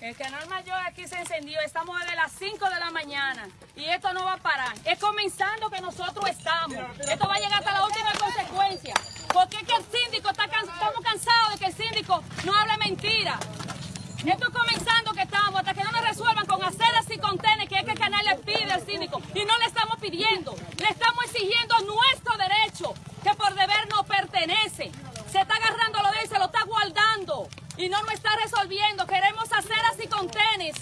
El canal mayor aquí se encendió, estamos desde las 5 de la mañana y esto no va a parar. Es comenzando que nosotros estamos. Esto va a llegar hasta la última consecuencia. Porque es que el síndico está estamos cansados de que el síndico no hable mentira. Esto es comenzando que estamos, hasta que no nos resuelvan con aceras y contenes, que es que el canal le pide al síndico. Y no le estamos pidiendo, le estamos exigiendo nuestro derecho. pertenece. Se está agarrando lo de él, se lo está guardando y no nos está resolviendo. Queremos hacer así con tenis.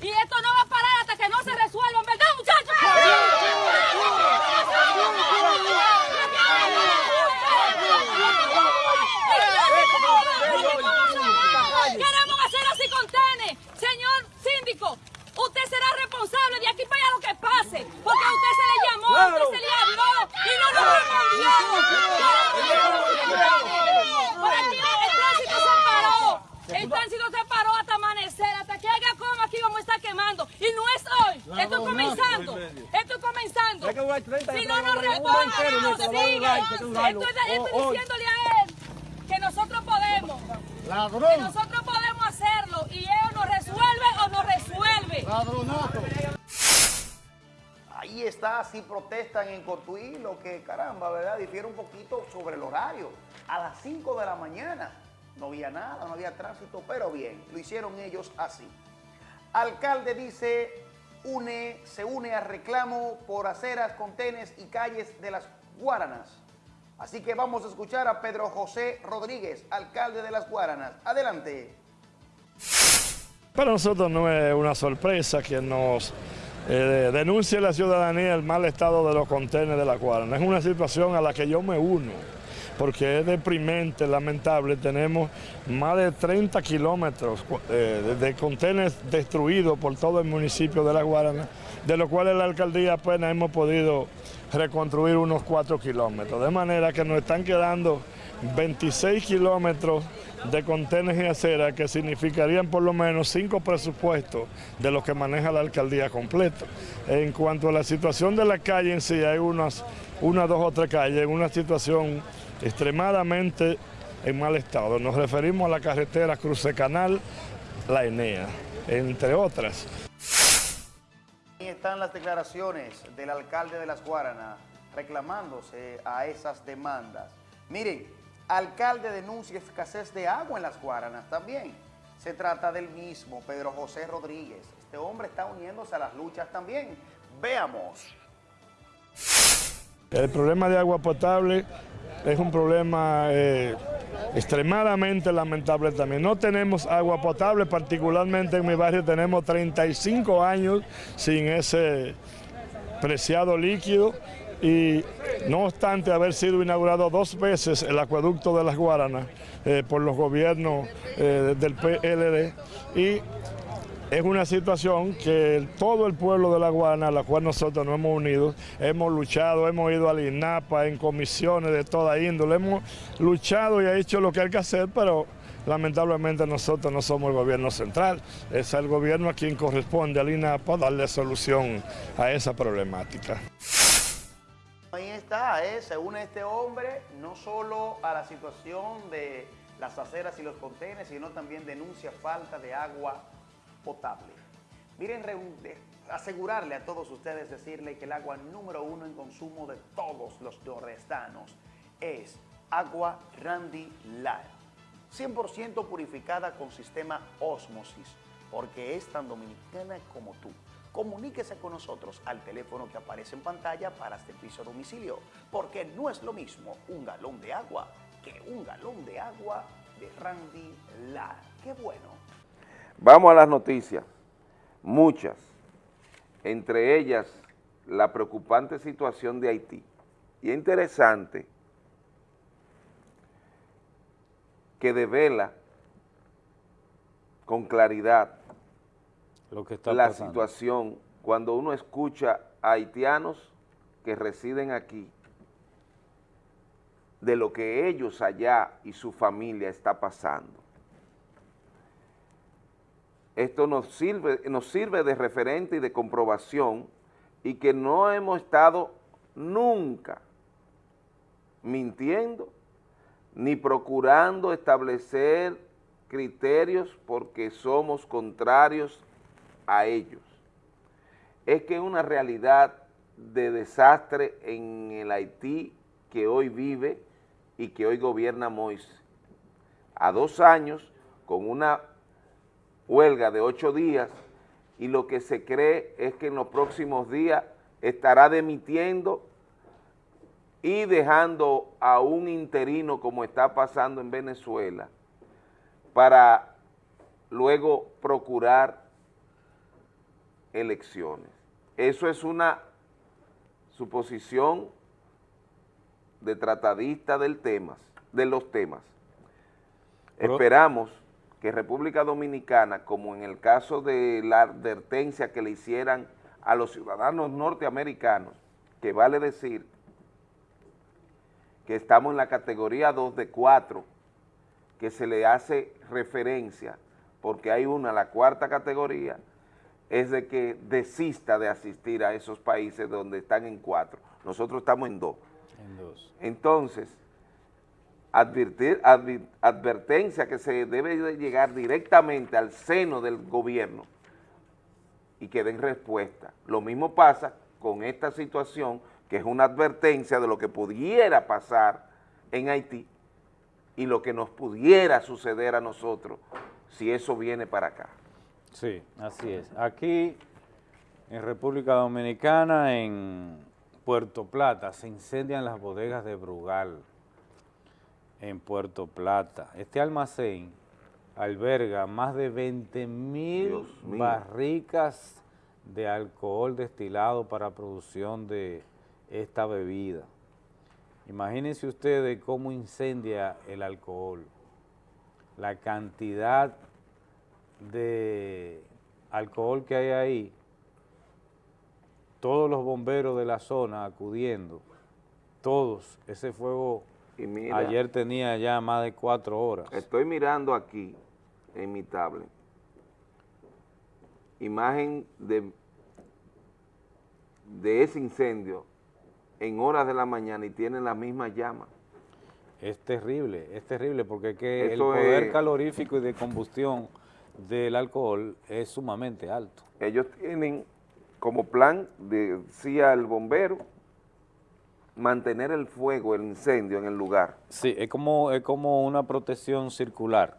Y esto no va a parar hasta que no se resuelva, ¿verdad, muchachos? Señor síndico, usted será responsable de aquí para allá lo que pase. Porque a usted se le llamó, a usted se le habló y no nos respondió. Por aquí el tránsito se paró. El tránsito se paró hasta amanecer. Hasta que haga como aquí vamos a estar quemando. Y no es hoy. Esto es comenzando. Esto es comenzando. Si no nos responde, no sigue. Estoy, estoy diciéndole a él que nosotros podemos. Que nosotros podemos hacerlo. Y él nos resuelve o nos resuelve. Ahí está, si protestan en Cotuí, lo que caramba, ¿verdad? Difiere un poquito sobre el horario. A las 5 de la mañana no había nada, no había tránsito, pero bien, lo hicieron ellos así. Alcalde dice, une, se une a reclamo por aceras, contenes y calles de las Guaranas. Así que vamos a escuchar a Pedro José Rodríguez, alcalde de las Guaranas. Adelante. Para nosotros no es una sorpresa que nos eh, denuncie la ciudadanía el mal estado de los contenedores de la Guarana. Es una situación a la que yo me uno, porque es deprimente, lamentable. Tenemos más de 30 kilómetros eh, de contenedores destruidos por todo el municipio de la Guarana, de los cuales la alcaldía apenas hemos podido reconstruir unos 4 kilómetros. De manera que nos están quedando 26 kilómetros de contenedores y acera que significarían por lo menos cinco presupuestos de los que maneja la alcaldía completo. En cuanto a la situación de la calle en sí, hay unas, una, dos o tres calles en una situación extremadamente en mal estado. Nos referimos a la carretera Cruce Canal, La Enea, entre otras. Están las declaraciones del alcalde de Las Guaranas reclamándose a esas demandas. Miren, alcalde denuncia escasez de agua en Las Guaranas también. Se trata del mismo, Pedro José Rodríguez. Este hombre está uniéndose a las luchas también. Veamos. El problema de agua potable es un problema eh, extremadamente lamentable también. No tenemos agua potable, particularmente en mi barrio tenemos 35 años sin ese preciado líquido y no obstante haber sido inaugurado dos veces el acueducto de las Guaranas eh, por los gobiernos eh, del PLD y es una situación que todo el pueblo de La Guana, a la cual nosotros nos hemos unido, hemos luchado, hemos ido al INAPA en comisiones de toda índole, hemos luchado y hecho lo que hay que hacer, pero lamentablemente nosotros no somos el gobierno central, es el gobierno a quien corresponde al INAPA darle solución a esa problemática. Ahí está, ¿eh? se une este hombre no solo a la situación de las aceras y los contenedores, sino también denuncia falta de agua potable. Miren, asegurarle a todos ustedes, decirle que el agua número uno en consumo de todos los nordestanos es agua Randy Light, 100% purificada con sistema Osmosis, porque es tan dominicana como tú. Comuníquese con nosotros al teléfono que aparece en pantalla para servicio a domicilio, porque no es lo mismo un galón de agua que un galón de agua de Randy Light. ¡Qué bueno! Vamos a las noticias, muchas, entre ellas la preocupante situación de Haití. Y es interesante que devela con claridad Lo que está la pasando. situación cuando uno escucha a haitianos que residen aquí, de lo que ellos allá y su familia está pasando. Esto nos sirve, nos sirve de referente y de comprobación y que no hemos estado nunca mintiendo ni procurando establecer criterios porque somos contrarios a ellos. Es que una realidad de desastre en el Haití que hoy vive y que hoy gobierna Moisés. A dos años, con una huelga de ocho días y lo que se cree es que en los próximos días estará demitiendo y dejando a un interino como está pasando en Venezuela para luego procurar elecciones. Eso es una suposición de tratadista del temas, de los temas. Esperamos que República Dominicana, como en el caso de la advertencia que le hicieran a los ciudadanos norteamericanos, que vale decir que estamos en la categoría 2 de 4, que se le hace referencia, porque hay una, la cuarta categoría, es de que desista de asistir a esos países donde están en cuatro. Nosotros estamos en dos. En dos. Entonces, advertir, advertencia que se debe de llegar directamente al seno del gobierno y que den respuesta. Lo mismo pasa con esta situación, que es una advertencia de lo que pudiera pasar en Haití y lo que nos pudiera suceder a nosotros si eso viene para acá. Sí, así es. Aquí, en República Dominicana, en Puerto Plata, se incendian las bodegas de Brugal, en Puerto Plata. Este almacén alberga más de 20 mil barricas de alcohol destilado para producción de esta bebida. Imagínense ustedes cómo incendia el alcohol, la cantidad de alcohol que hay ahí, todos los bomberos de la zona acudiendo, todos, ese fuego Y mira, ayer tenía ya más de cuatro horas. Estoy mirando aquí en mi tablet imagen de, de ese incendio en horas de la mañana y tienen la misma llama. Es terrible, es terrible porque que el poder es- calorífico y de combustión del alcohol es sumamente alto. Ellos tienen como plan, decía el bombero, mantener el fuego, el incendio en el lugar. Sí, es como, es como una protección circular.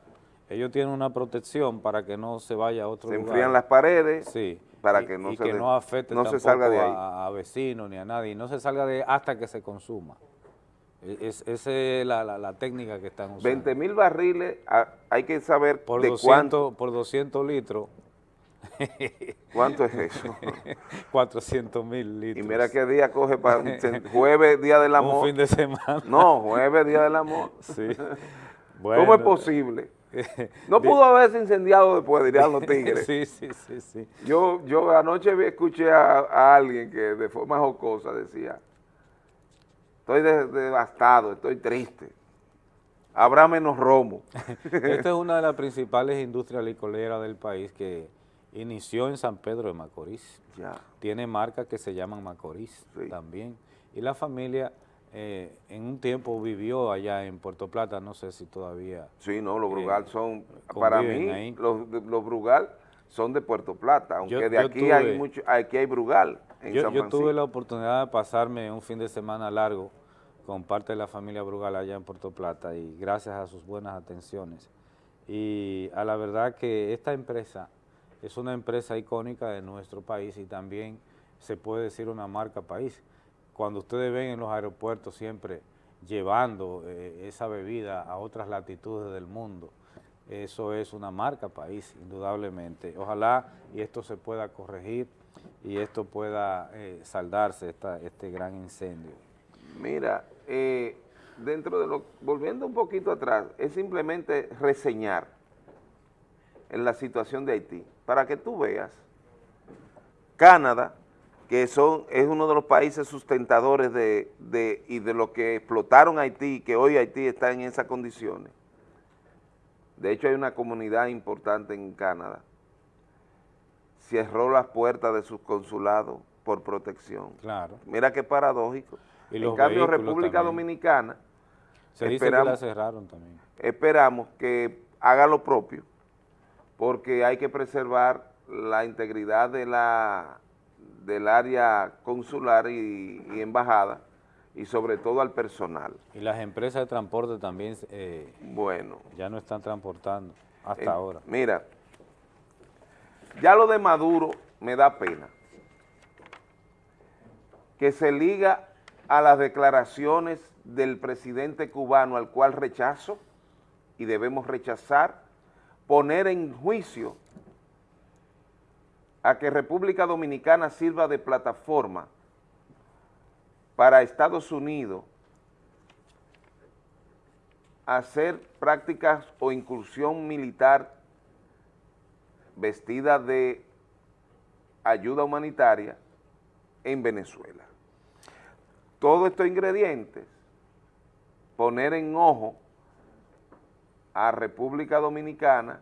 Ellos tienen una protección para que no se vaya a otro Se lugar. enfrían las paredes sí, para y- que no y se que no afecte no se salga de ahí. A, a vecinos ni a nadie, no se salga de hasta que se consuma. E- Es, esa es la, la- la técnica que están usando. 20 mil barriles, hay que saber por de 200, cuánto, por 200 litros. cuánto es eso. 400 mil litros. Y mira qué día coge para jueves, día del amor. Un fin de semana. No, jueves, día del amor. Sí. ¿Cómo es posible? No pudo haberse incendiado después, dirían los tigres. sí, sí, sí, sí. Yo, yo anoche escuché a, a alguien que de forma jocosa decía, estoy de- devastado, estoy triste, habrá menos romo. Esta es una de las principales industrias licoreras del país que inició en San Pedro de Macorís. Ya. Tiene marcas que se llaman Macorís también. Y la familia eh, en un tiempo vivió allá en Puerto Plata, no sé si todavía. Sí, no, los eh, Brugal son, para mí, ahí. los, los Brugal son de Puerto Plata, aunque Yo- de yo aquí hay mucho, aquí hay Brugal en Yo, San yo tuve la oportunidad de pasarme un fin de semana largo con parte de la familia Brugal allá en Puerto Plata y gracias a sus buenas atenciones. Y a la verdad que esta empresa es una empresa icónica de nuestro país y también se puede decir una marca país. Cuando ustedes ven en los aeropuertos siempre llevando eh, esa bebida a otras latitudes del mundo, eso es una marca país, indudablemente. Ojalá y esto se pueda corregir y esto pueda eh, saldarse, esta, este gran incendio. Mira, eh, dentro de lo, volviendo un poquito atrás, es simplemente reseñar en la situación de Haití, para que tú veas, Canadá, que son, es uno de los países sustentadores de, de- y de lo que explotaron Haití, que hoy Haití está en esas condiciones. De hecho, hay una comunidad importante en Canadá. Cerró las puertas de sus consulados por protección. Claro. Mira qué paradójico. Y en cambio, República también. Dominicana, Se dice que la cerraron también. esperamos que haga lo propio, porque hay que preservar la integridad de la, del área consular y, y embajada, y sobre todo al personal. Y las empresas de transporte también eh, bueno. ya no están transportando hasta Eh, ahora. Mira, ya lo de Maduro me da pena. Que se liga a las declaraciones del presidente cubano al cual rechazo y debemos rechazar, poner en juicio a que República Dominicana sirva de plataforma para Estados Unidos hacer prácticas o incursión militar vestida de ayuda humanitaria en Venezuela. Todos estos ingredientes, poner en ojo a República Dominicana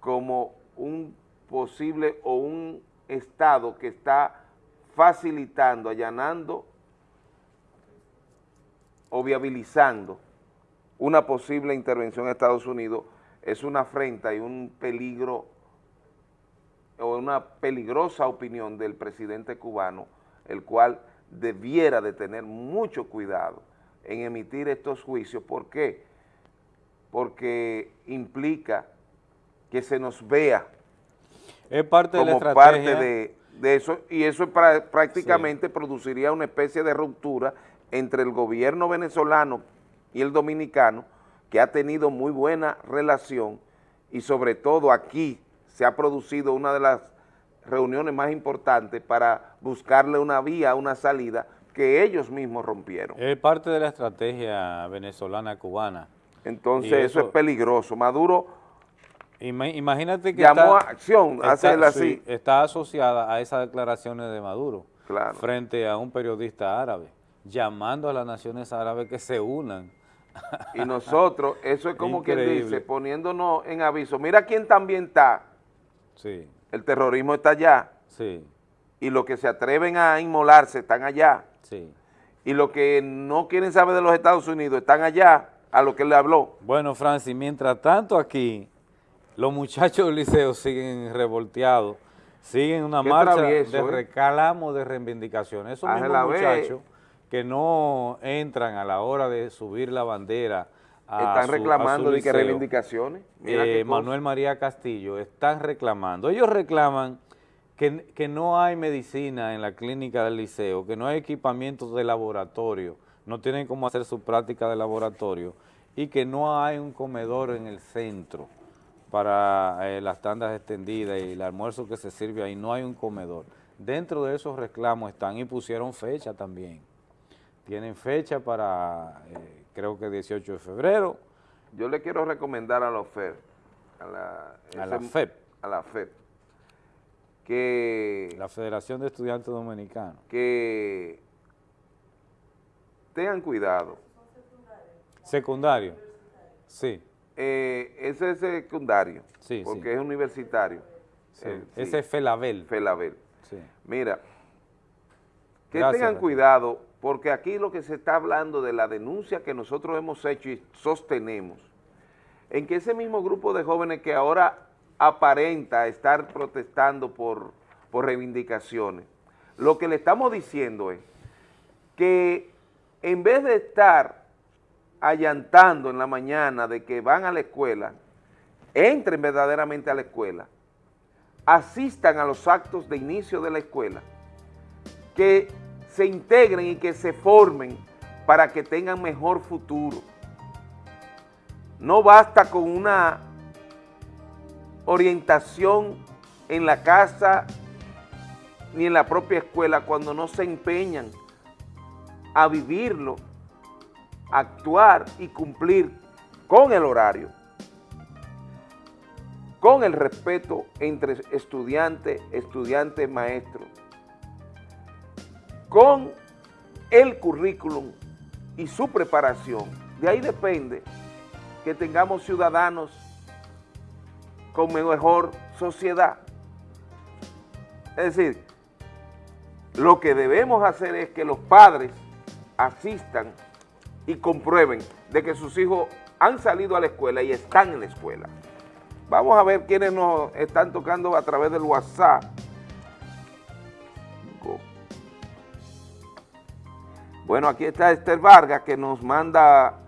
como un posible o un Estado que está facilitando, allanando o viabilizando una posible intervención en Estados Unidos es una afrenta y un peligro o una peligrosa opinión del presidente cubano, el cual debiera de tener mucho cuidado en emitir estos juicios. ¿Por qué? Porque implica que se nos vea es parte de la como parte de, de eso, y eso pra- prácticamente produciría una especie de ruptura entre el gobierno venezolano y el dominicano, que ha tenido muy buena relación, y sobre todo aquí se ha producido una de las reuniones más importantes para buscarle una vía, una salida, que ellos mismos rompieron. Es parte de la estrategia venezolana-cubana. Entonces eso, es peligroso. Maduro Ima- imagínate que llamó está- a acción, está- hacerla así. sí, está asociada a esas declaraciones de Maduro Claro. frente a un periodista árabe, llamando a las naciones árabes que se unan. Y nosotros, eso es como quien Increíble. dice, poniéndonos en aviso. Mira quién también está. Sí, El terrorismo está allá. sí, Y los que se atreven a inmolarse están allá. sí. Y los que no quieren saber de los Estados Unidos están allá, a lo que le habló. Bueno, Francis, mientras tanto aquí, los muchachos del liceo siguen revolteados, siguen una marcha travieso, de ¿eh? de reivindicación. Esos Ángela mismos muchachos que no entran a la hora de subir la bandera a Están su- reclamando de que reivindicaciones. Mira eh. Manuel María Castillo, están reclamando. Ellos reclaman que, que no hay medicina en la clínica del liceo, que no hay equipamientos de laboratorio, no tienen cómo hacer su práctica de laboratorio y que no hay un comedor en el centro para eh, las tandas extendidas y el almuerzo que se sirve ahí, no hay un comedor. Dentro de esos reclamos están y pusieron fecha también. Tienen fecha para, eh, creo que 18 de febrero, Yo le quiero recomendar a la FED, a la, A la FEP. a la FEP, que, la Federación de Estudiantes Dominicanos. que tengan cuidado. Secundario, sí. Eh, ese es secundario, Sí, porque sí. es universitario. Sí, Eh, ese es Felabel. Felabel. Sí. Mira, que Gracias, tengan cuidado, porque aquí lo que se está hablando de la denuncia que nosotros hemos hecho y sostenemos, en que ese mismo grupo de jóvenes que ahora aparenta estar protestando por, por reivindicaciones, lo que le estamos diciendo es que en vez de estar allantando en la mañana de que van a la escuela, entren verdaderamente a la escuela, asistan a los actos de inicio de la escuela, que se integren y que se formen para que tengan mejor futuro. No basta con una orientación en la casa ni en la propia escuela cuando no se empeñan a vivirlo, actuar y cumplir con el horario, con el respeto entre estudiante, estudiante, maestro, con el currículum y su preparación. De ahí depende que tengamos ciudadanos con mejor sociedad. Es decir, lo que debemos hacer es que los padres asistan y comprueben de que sus hijos han salido a la escuela y están en la escuela. Vamos a ver quiénes nos están tocando a través del WhatsApp. Bueno, aquí está Esther Vargas que nos manda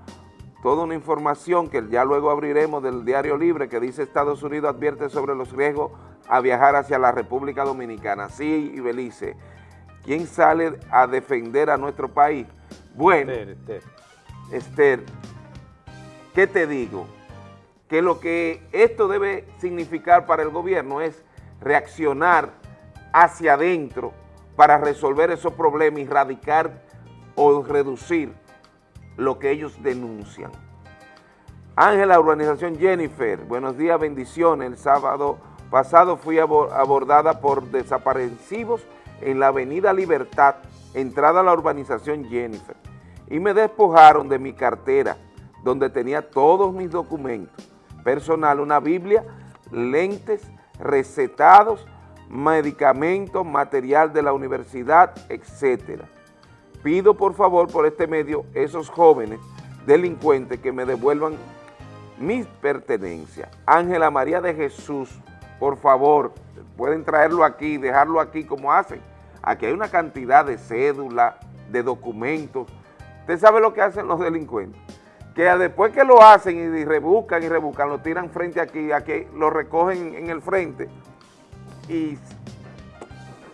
toda una información que ya luego abriremos del Diario Libre que dice Estados Unidos advierte sobre los riesgos a viajar hacia la República Dominicana. Sí, y Belice. ¿quién sale a defender a nuestro país? Bueno, Esther, ¿qué te digo? Que lo que esto debe significar para el gobierno es reaccionar hacia adentro para resolver esos problemas y radicar o reducir lo que ellos denuncian. Ángela, Urbanización Jennifer, buenos días, bendiciones. El sábado pasado fui abordada por desaparecidos en la avenida Libertad, entrada a la urbanización Jennifer, y me despojaron de mi cartera, donde tenía todos mis documentos, personal, una Biblia, lentes, recetados, medicamentos, material de la universidad, etc. Pido por favor por este medio esos jóvenes delincuentes que me devuelvan mis pertenencias. Ángela María de Jesús, por favor, pueden traerlo aquí, dejarlo aquí como hacen. Aquí hay una cantidad de cédulas, de documentos. ¿Usted sabe lo que hacen los delincuentes? Que después que lo hacen y rebuscan y rebuscan, lo tiran frente aquí, aquí lo recogen en el frente y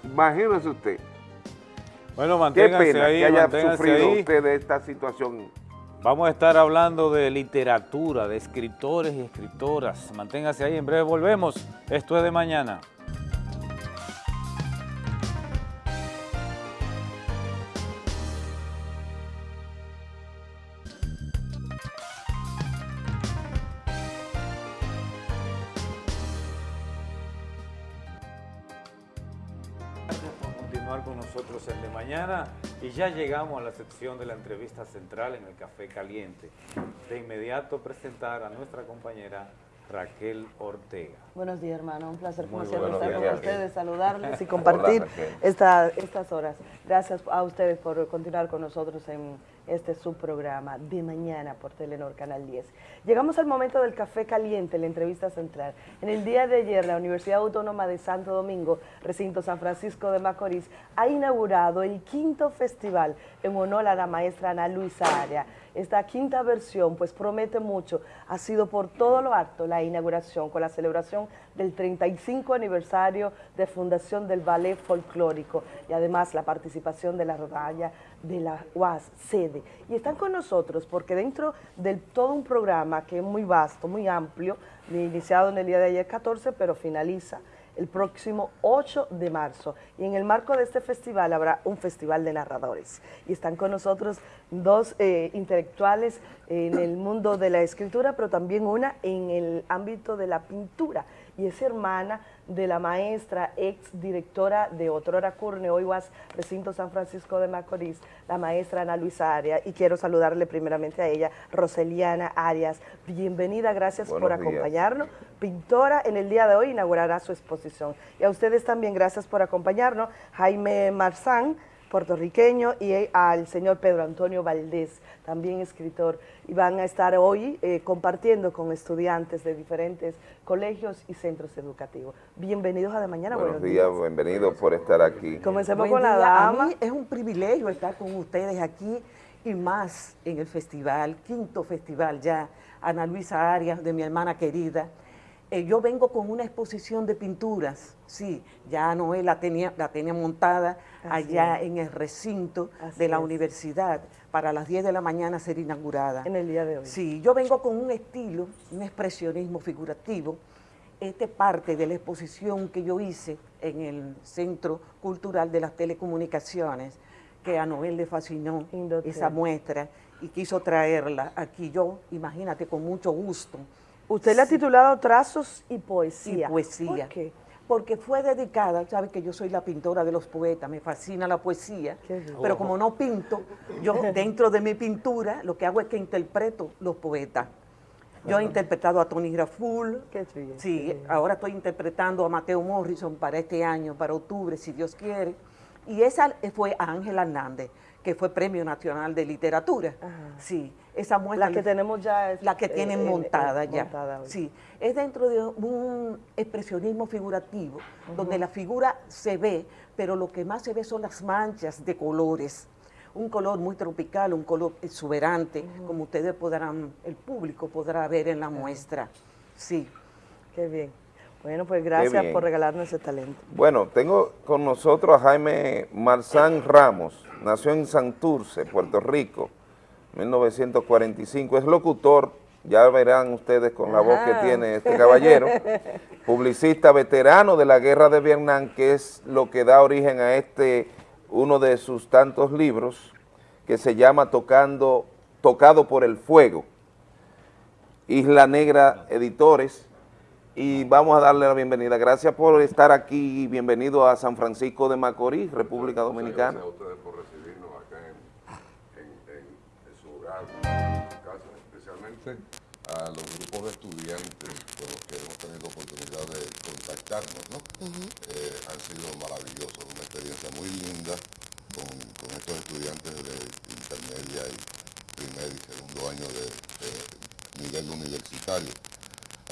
imagínese usted. Bueno, manténgase Qué ahí, que haya sufrido ahí. usted de esta situación. Vamos a estar hablando de literatura, de escritores y escritoras. Manténgase ahí, en breve volvemos. Esto es de mañana. Mañana y ya llegamos a la sección de la entrevista central en el Café Caliente. De inmediato presentar a nuestra compañera Raquel Ortega. Buenos días, hermano. Un placer, como siempre, estar días, con Raquel. ustedes, saludarles y compartir Hola, Raquel. esta- estas horas. Gracias a ustedes por continuar con nosotros en este subprograma de mañana por Telenor Canal 10. Llegamos al momento del café caliente, la entrevista central. En el día de ayer, la Universidad Autónoma de Santo Domingo, recinto San Francisco de Macorís, ha inaugurado el quinto festival en honor a la maestra Ana Luisa Aria. Esta quinta versión pues promete mucho, ha sido por todo lo alto la inauguración con la celebración del 35 aniversario de fundación del ballet folclórico y además la participación de la rodalla de la UAS sede. Y están con nosotros porque dentro de todo un programa que es muy vasto, muy amplio, iniciado en el día de ayer 14, pero finaliza el próximo 8 de marzo. Y en el marco de este festival habrá un festival de narradores. Y están con nosotros dos eh, intelectuales en el mundo de la escritura, pero también una en el ámbito de la pintura. Y es hermana de la maestra, ex directora de Otrora Curne, hoy UAS Recinto San Francisco de Macorís, la maestra Ana Luisa Arias. Y quiero saludarle primeramente a ella, Roseliana Arias. Bienvenida, gracias por días. acompañarnos pintora en el día de hoy inaugurará su exposición. Y a ustedes también gracias por acompañarnos, Jaime Marzán, puertorriqueño, y al señor Pedro Antonio Valdés, también escritor, y van a estar hoy eh, compartiendo con estudiantes de diferentes colegios y centros educativos. Bienvenidos a De Mañana, Buenos días, bienvenidos por estar aquí. Comencemos Buen con la día. A dama. mí es un privilegio estar con ustedes aquí y más en el festival, quinto festival ya, Ana Luisa Arias, de mi hermana querida. Eh, yo vengo con una exposición de pinturas, sí, ya Noé la tenía, la tenía montada Así allá es. en el recinto Así de la es. universidad para las 10 de la mañana ser inaugurada. En el día de hoy. Sí, yo vengo con un estilo, un expresionismo figurativo. Este parte de la exposición que yo hice en el Centro Cultural de las Telecomunicaciones, que a Noel le fascinó esa muestra y quiso traerla aquí. Yo, imagínate, con mucho gusto. Usted le ha titulado Trazos y Poesía. Y poesía. ¿Por qué? Porque fue dedicada, sabe que yo soy la pintora de los poetas, me fascina la poesía, pero como no pinto, yo dentro de mi pintura lo que hago es que interpreto los poetas. Yo he interpretado a Tony Graful, sí, ahora estoy interpretando a Mateo Morrison para este año, para octubre, si Dios quiere, y esa fue a Ángela Hernández, que fue Premio Nacional de Literatura. Sí, esa muestra... La que tenemos ya es, La que tienen eh, eh, montada ya. montada. Sí, es dentro de un expresionismo figurativo, donde la figura se ve, pero lo que más se ve son las manchas de colores. Un color muy tropical, un color exuberante, como ustedes podrán, el público podrá ver en la muestra. Sí. Qué bien. Bueno, pues gracias por regalarnos ese talento. Bueno, tengo con nosotros a Jaime Marzán Ramos, nació en Santurce, Puerto Rico, 1945, es locutor, ya verán ustedes con la voz que tiene este caballero, publicista veterano de la guerra de Vietnam, que es lo que da origen a este, uno de sus tantos libros, que se llama Tocando, Tocado por el Fuego, Isla Negra Editores, y vamos a darle la bienvenida. Gracias por estar aquí, bienvenido a San Francisco de Macorís, República Dominicana. Gracias a ustedes por recibirnos acá en, su hogar, en su casa, especialmente a los grupos de estudiantes con los que hemos tenido oportunidad de contactarnos, ¿no? Eh, han sido maravillosos, una experiencia muy linda con, estos estudiantes de intermedia y primer y segundo año de nivel universitario.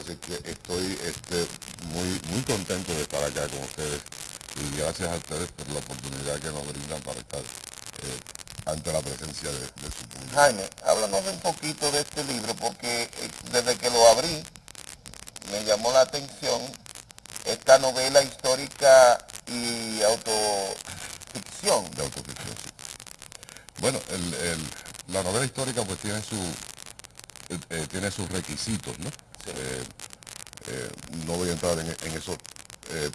Así que estoy este, muy, muy contento de estar acá con ustedes y gracias a ustedes por la oportunidad que nos brindan para estar eh, ante la presencia de, su público. Jaime, háblanos un poquito de este libro porque eh, desde que lo abrí me llamó la atención esta novela histórica y autoficción. De autoficción, sí. Bueno, la novela histórica pues tiene su eh, tiene sus requisitos, ¿no? Eh, eh, no voy a entrar en, eso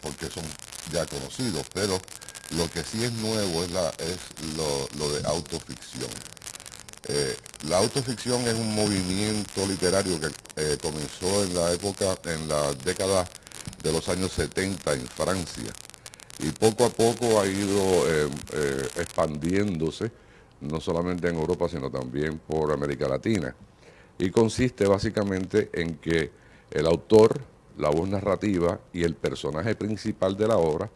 porque son ya conocidos, pero lo que sí es nuevo es, la, es lo, de autoficción. la autoficción es un movimiento literario que comenzó en la época, en la década de los años 70 en Francia y poco a poco ha ido expandiéndose, no solamente en Europa, sino también por América Latina y consiste básicamente en que el autor, la voz narrativa y el personaje principal de la obra,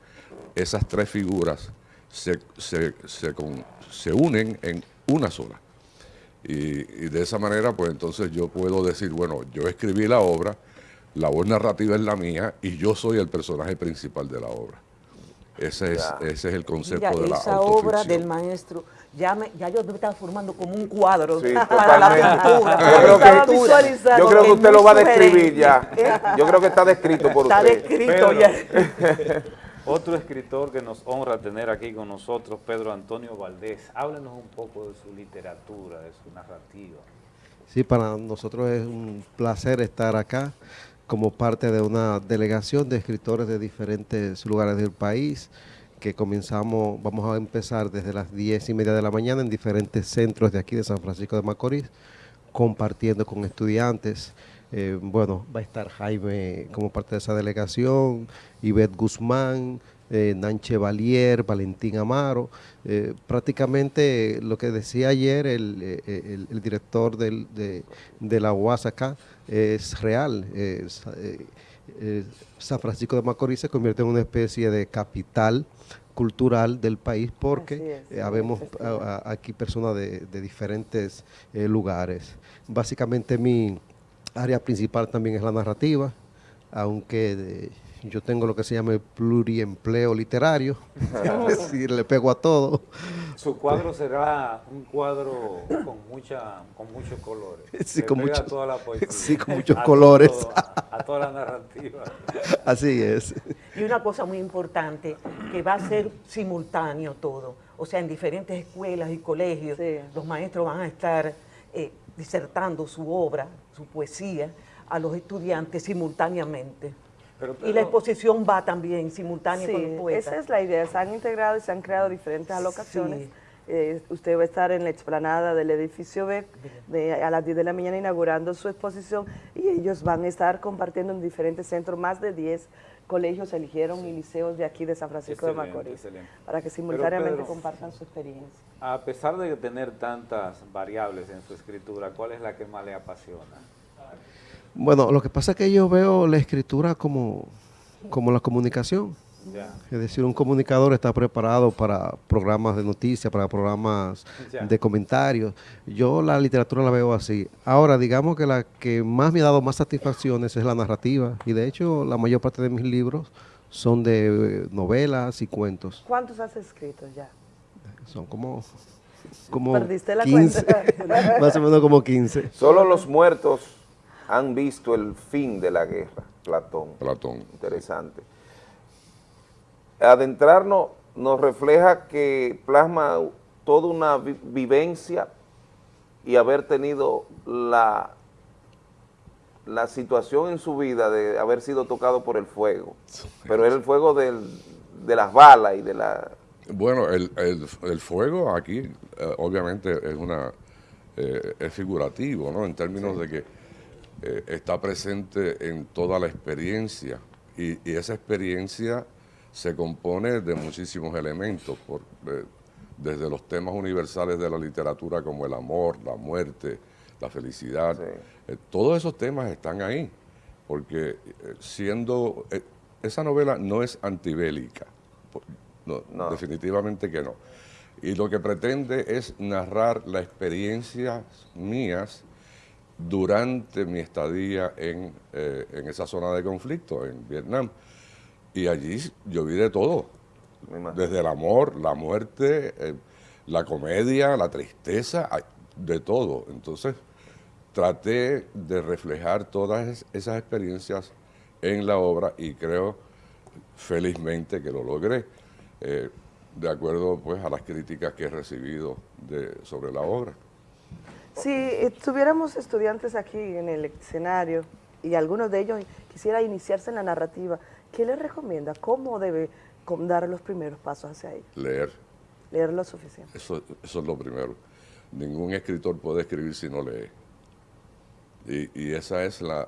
esas tres figuras se, se, unen en una sola. Y, de esa manera, pues entonces yo puedo decir, bueno, yo escribí la obra, la voz narrativa es la mía y yo soy el personaje principal de la obra. Ese, es, ese es el concepto de la esa obra del maestro ya, me, ya yo me estaba formando como un cuadro para la pintura. Yo creo, que, yo creo que usted lo va a describir ya. Yo creo que está descrito por usted. Está descrito ya. Otro escritor que nos honra tener aquí con nosotros, Pedro Antonio Valdés. Háblenos un poco de su literatura, de su narrativa. Sí, para nosotros es un placer estar acá como parte de una delegación de escritores de diferentes lugares del país que comenzamos, vamos a empezar desde las 10 y media de la mañana en diferentes centros de aquí de San Francisco de Macorís, compartiendo con estudiantes. Eh, bueno, va a estar Jaime como parte de esa delegación, Ivette Guzmán, eh, Nanche Valier, Valentín Amaro. Eh, prácticamente lo que decía ayer el, director de, la UAS acá es real. San Francisco de Macorís se convierte en una especie de capital cultural del país porque eh, habemos aquí personas de, diferentes eh, lugares. Básicamente mi área principal también es la narrativa, aunque yo tengo lo que se llama el pluriempleo literario, es decir, le pego a todo. Su cuadro será un cuadro con mucha, con muchos colores. Sí, con, mucho, toda la sí con muchos colores. a toda la narrativa. Así es. Y una cosa muy importante, que va a ser simultáneo todo. O sea, en diferentes escuelas y colegios, los maestros van a estar eh, disertando su obra, su poesía, a los estudiantes simultáneamente y la exposición va también simultánea con el poeta. Esa es la idea, se han integrado y se han creado diferentes alocaciones. Eh, usted va a estar en la explanada del edificio B a las 10 de la mañana inaugurando su exposición y ellos van a estar compartiendo en diferentes centros, más de 10 colegios eligieron y liceos de aquí de San Francisco de Macorís, para que simultáneamente compartan su experiencia. A pesar de tener tantas variables en su escritura, ¿cuál es la que más le apasiona? Bueno, lo que pasa es que yo veo la escritura como, como la comunicación. Es decir, un comunicador está preparado para programas de noticias, para programas de comentarios. Yo la literatura la veo así. Ahora, digamos que la que más me ha dado más satisfacciones es la narrativa. Y de hecho, la mayor parte de mis libros son de novelas y cuentos. ¿Cuántos has escrito ya? Son como, como ¿Perdiste la cuenta? más o menos como 15. Solo los muertos han visto el fin de la guerra. Platón. Platón. Interesante. Adentrarnos nos refleja que plasma toda una vi- vivencia y haber tenido la, la situación en su vida de haber sido tocado por el fuego. Pero era el fuego del- de las balas y de la... Bueno, el, el- el fuego aquí eh, obviamente es una eh, es figurativo, ¿no? En términos de que eh, está presente en toda la experiencia. Y, y esa experiencia se compone de muchísimos elementos, por, eh, desde los temas universales de la literatura como el amor, la muerte, la felicidad, eh, todos esos temas están ahí, porque siendo, esa novela no es antibélica, no, definitivamente que no. Y lo que pretende es narrar las experiencias mías durante mi estadía en, eh, en esa zona de conflicto, en Vietnam. Y allí yo vi de todo, desde el amor, la muerte, eh, la comedia, la tristeza, de todo. Entonces traté de reflejar todas es- esas experiencias en la obra y creo felizmente que lo logré, eh, de acuerdo pues a las críticas que he recibido de, sobre la obra. Si eh, tuviéramos estudiantes aquí en el escenario y algunos de ellos quisiera iniciarse en la narrativa, ¿qué les recomienda? ¿Cómo debe dar los primeros pasos hacia ello? Leer, Leer lo suficiente. eso, eso es lo primero. Ningún escritor puede escribir si no lee. Y, y esa es la,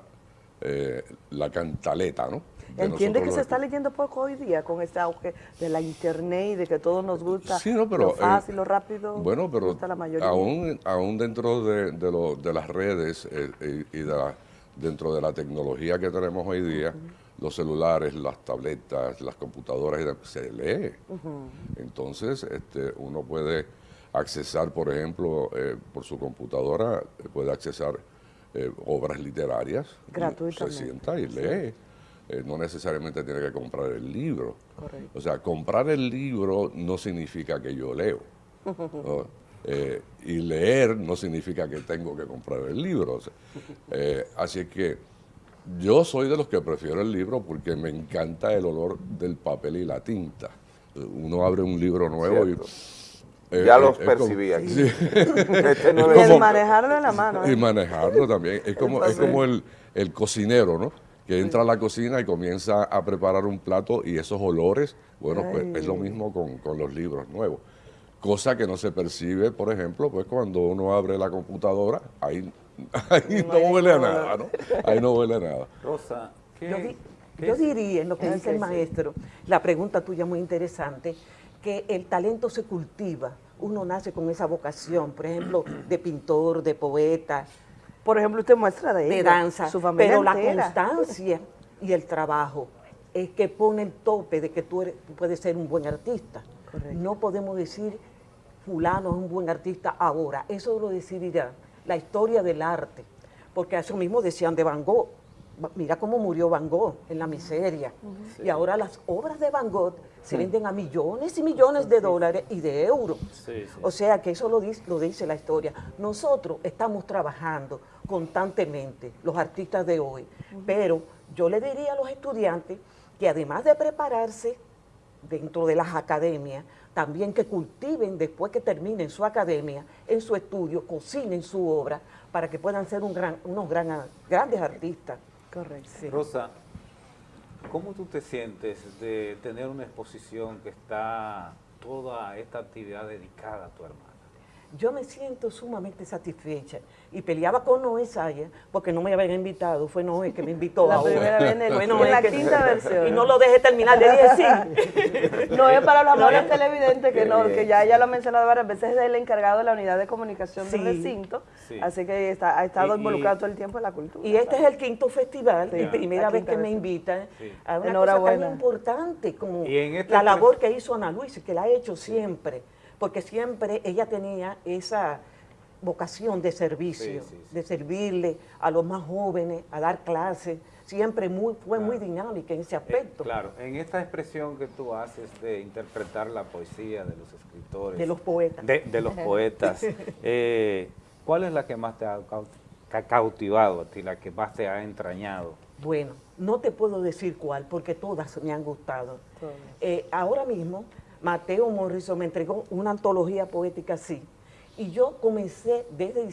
eh, la cantaleta, ¿no? De Entiende que se está leyendo poco hoy día con este auge de la internet y de que todo nos gusta Sí, no, pero, lo fácil, eh, lo rápido. Bueno, pero gusta la mayoría. aún, aún dentro de, de, lo- de las redes eh, y, de la- dentro de la tecnología que tenemos hoy día, los celulares, las tabletas, las computadoras, se lee. Entonces, este, uno puede accesar, por ejemplo, eh, por su computadora, puede accesar eh, obras literarias. Gratuitamente. Se sienta y Sí. Eh, no necesariamente tiene que comprar el libro. Correcto. O sea, comprar el libro no significa que yo leo. ¿no? Eh, y leer no significa que tengo que comprar el libro. o sea, eh, así es que yo soy de los que prefiero el libro porque me encanta el olor del papel y la tinta. Uno abre un libro nuevo Cierto. y... Ya eh, los es como- percibí aquí. Sí. Este no Es el manejarlo en la mano. ¿eh? y manejarlo también. Es como, es como el, el cocinero, ¿no? Que entra a la cocina y comienza a preparar un plato y esos olores, bueno, pues es lo mismo con, con los libros nuevos. Cosa que no se percibe, por ejemplo, pues cuando uno abre la computadora, ahí, ahí no, huele a nada, ¿no? Ahí no huele a nada. Rosa, ¿qué, Yo, di- qué yo diría, en lo que Ah, dice el maestro, la pregunta tuya muy interesante, que el talento se cultiva. Uno nace con esa vocación, por ejemplo, de pintor, de poeta, Por ejemplo, usted muestra de, de ella, danza, su familia pero la constancia y el trabajo es que pone el tope de que tú, eres- tú puedes ser un buen artista. No podemos decir fulano es un buen artista ahora, eso lo decidirá la historia del arte, porque eso mismo decían de Van Gogh. Mira cómo murió Van Gogh en la miseria. Y ahora las obras de Van Gogh se Sí. venden a millones y millones de dólares y de euros. Sí, sí. O sea que eso lo dice, lo dice la historia. Nosotros estamos trabajando constantemente, los artistas de hoy, pero yo le diría a los estudiantes que además de prepararse dentro de las academias, también que cultiven después que terminen su academia, en su estudio, cocinen su obra para que puedan ser un gran- unos gran- grandes artistas. Correcto. Rosa, ¿cómo tú te sientes de tener una exposición que está toda esta actividad dedicada a tu hermana? Yo me siento sumamente satisfecha y peleaba con Noé Saya porque no me habían invitado, fue Noé que me invitó La ahora. primera vez en el- Fue en Noé la que- quinta versión. Y no lo dejé terminar, le dije sí. No es para los amores no. televidentes que no, que ya ella lo ha mencionado varias veces, es el encargado de la unidad de comunicación del recinto, Sí. así que está, ha estado Y- y- involucrado todo el tiempo en la cultura. Y este es el quinto festival, Sí, y primera vez que me invitan Sí. a una cosa Enhorabuena. tan importante como Y este la labor que hizo Ana Luisa, que la ha hecho siempre, porque siempre ella tenía esa vocación de servicio, Sí, sí, sí. de servirle a los más jóvenes, a dar clases, siempre muy, fue muy dinámica en ese Eh, aspecto. claro, en esta expresión que tú haces de interpretar la poesía de los escritores. De los poetas. De, de los poetas. eh, ¿Cuál es la que más te ha cautivado a ti, la que más te ha entrañado? Bueno, no te puedo decir cuál, porque todas me han gustado. Eh, ahora mismo, Mateo Morrison me entregó una antología poética así, y yo comencé desde,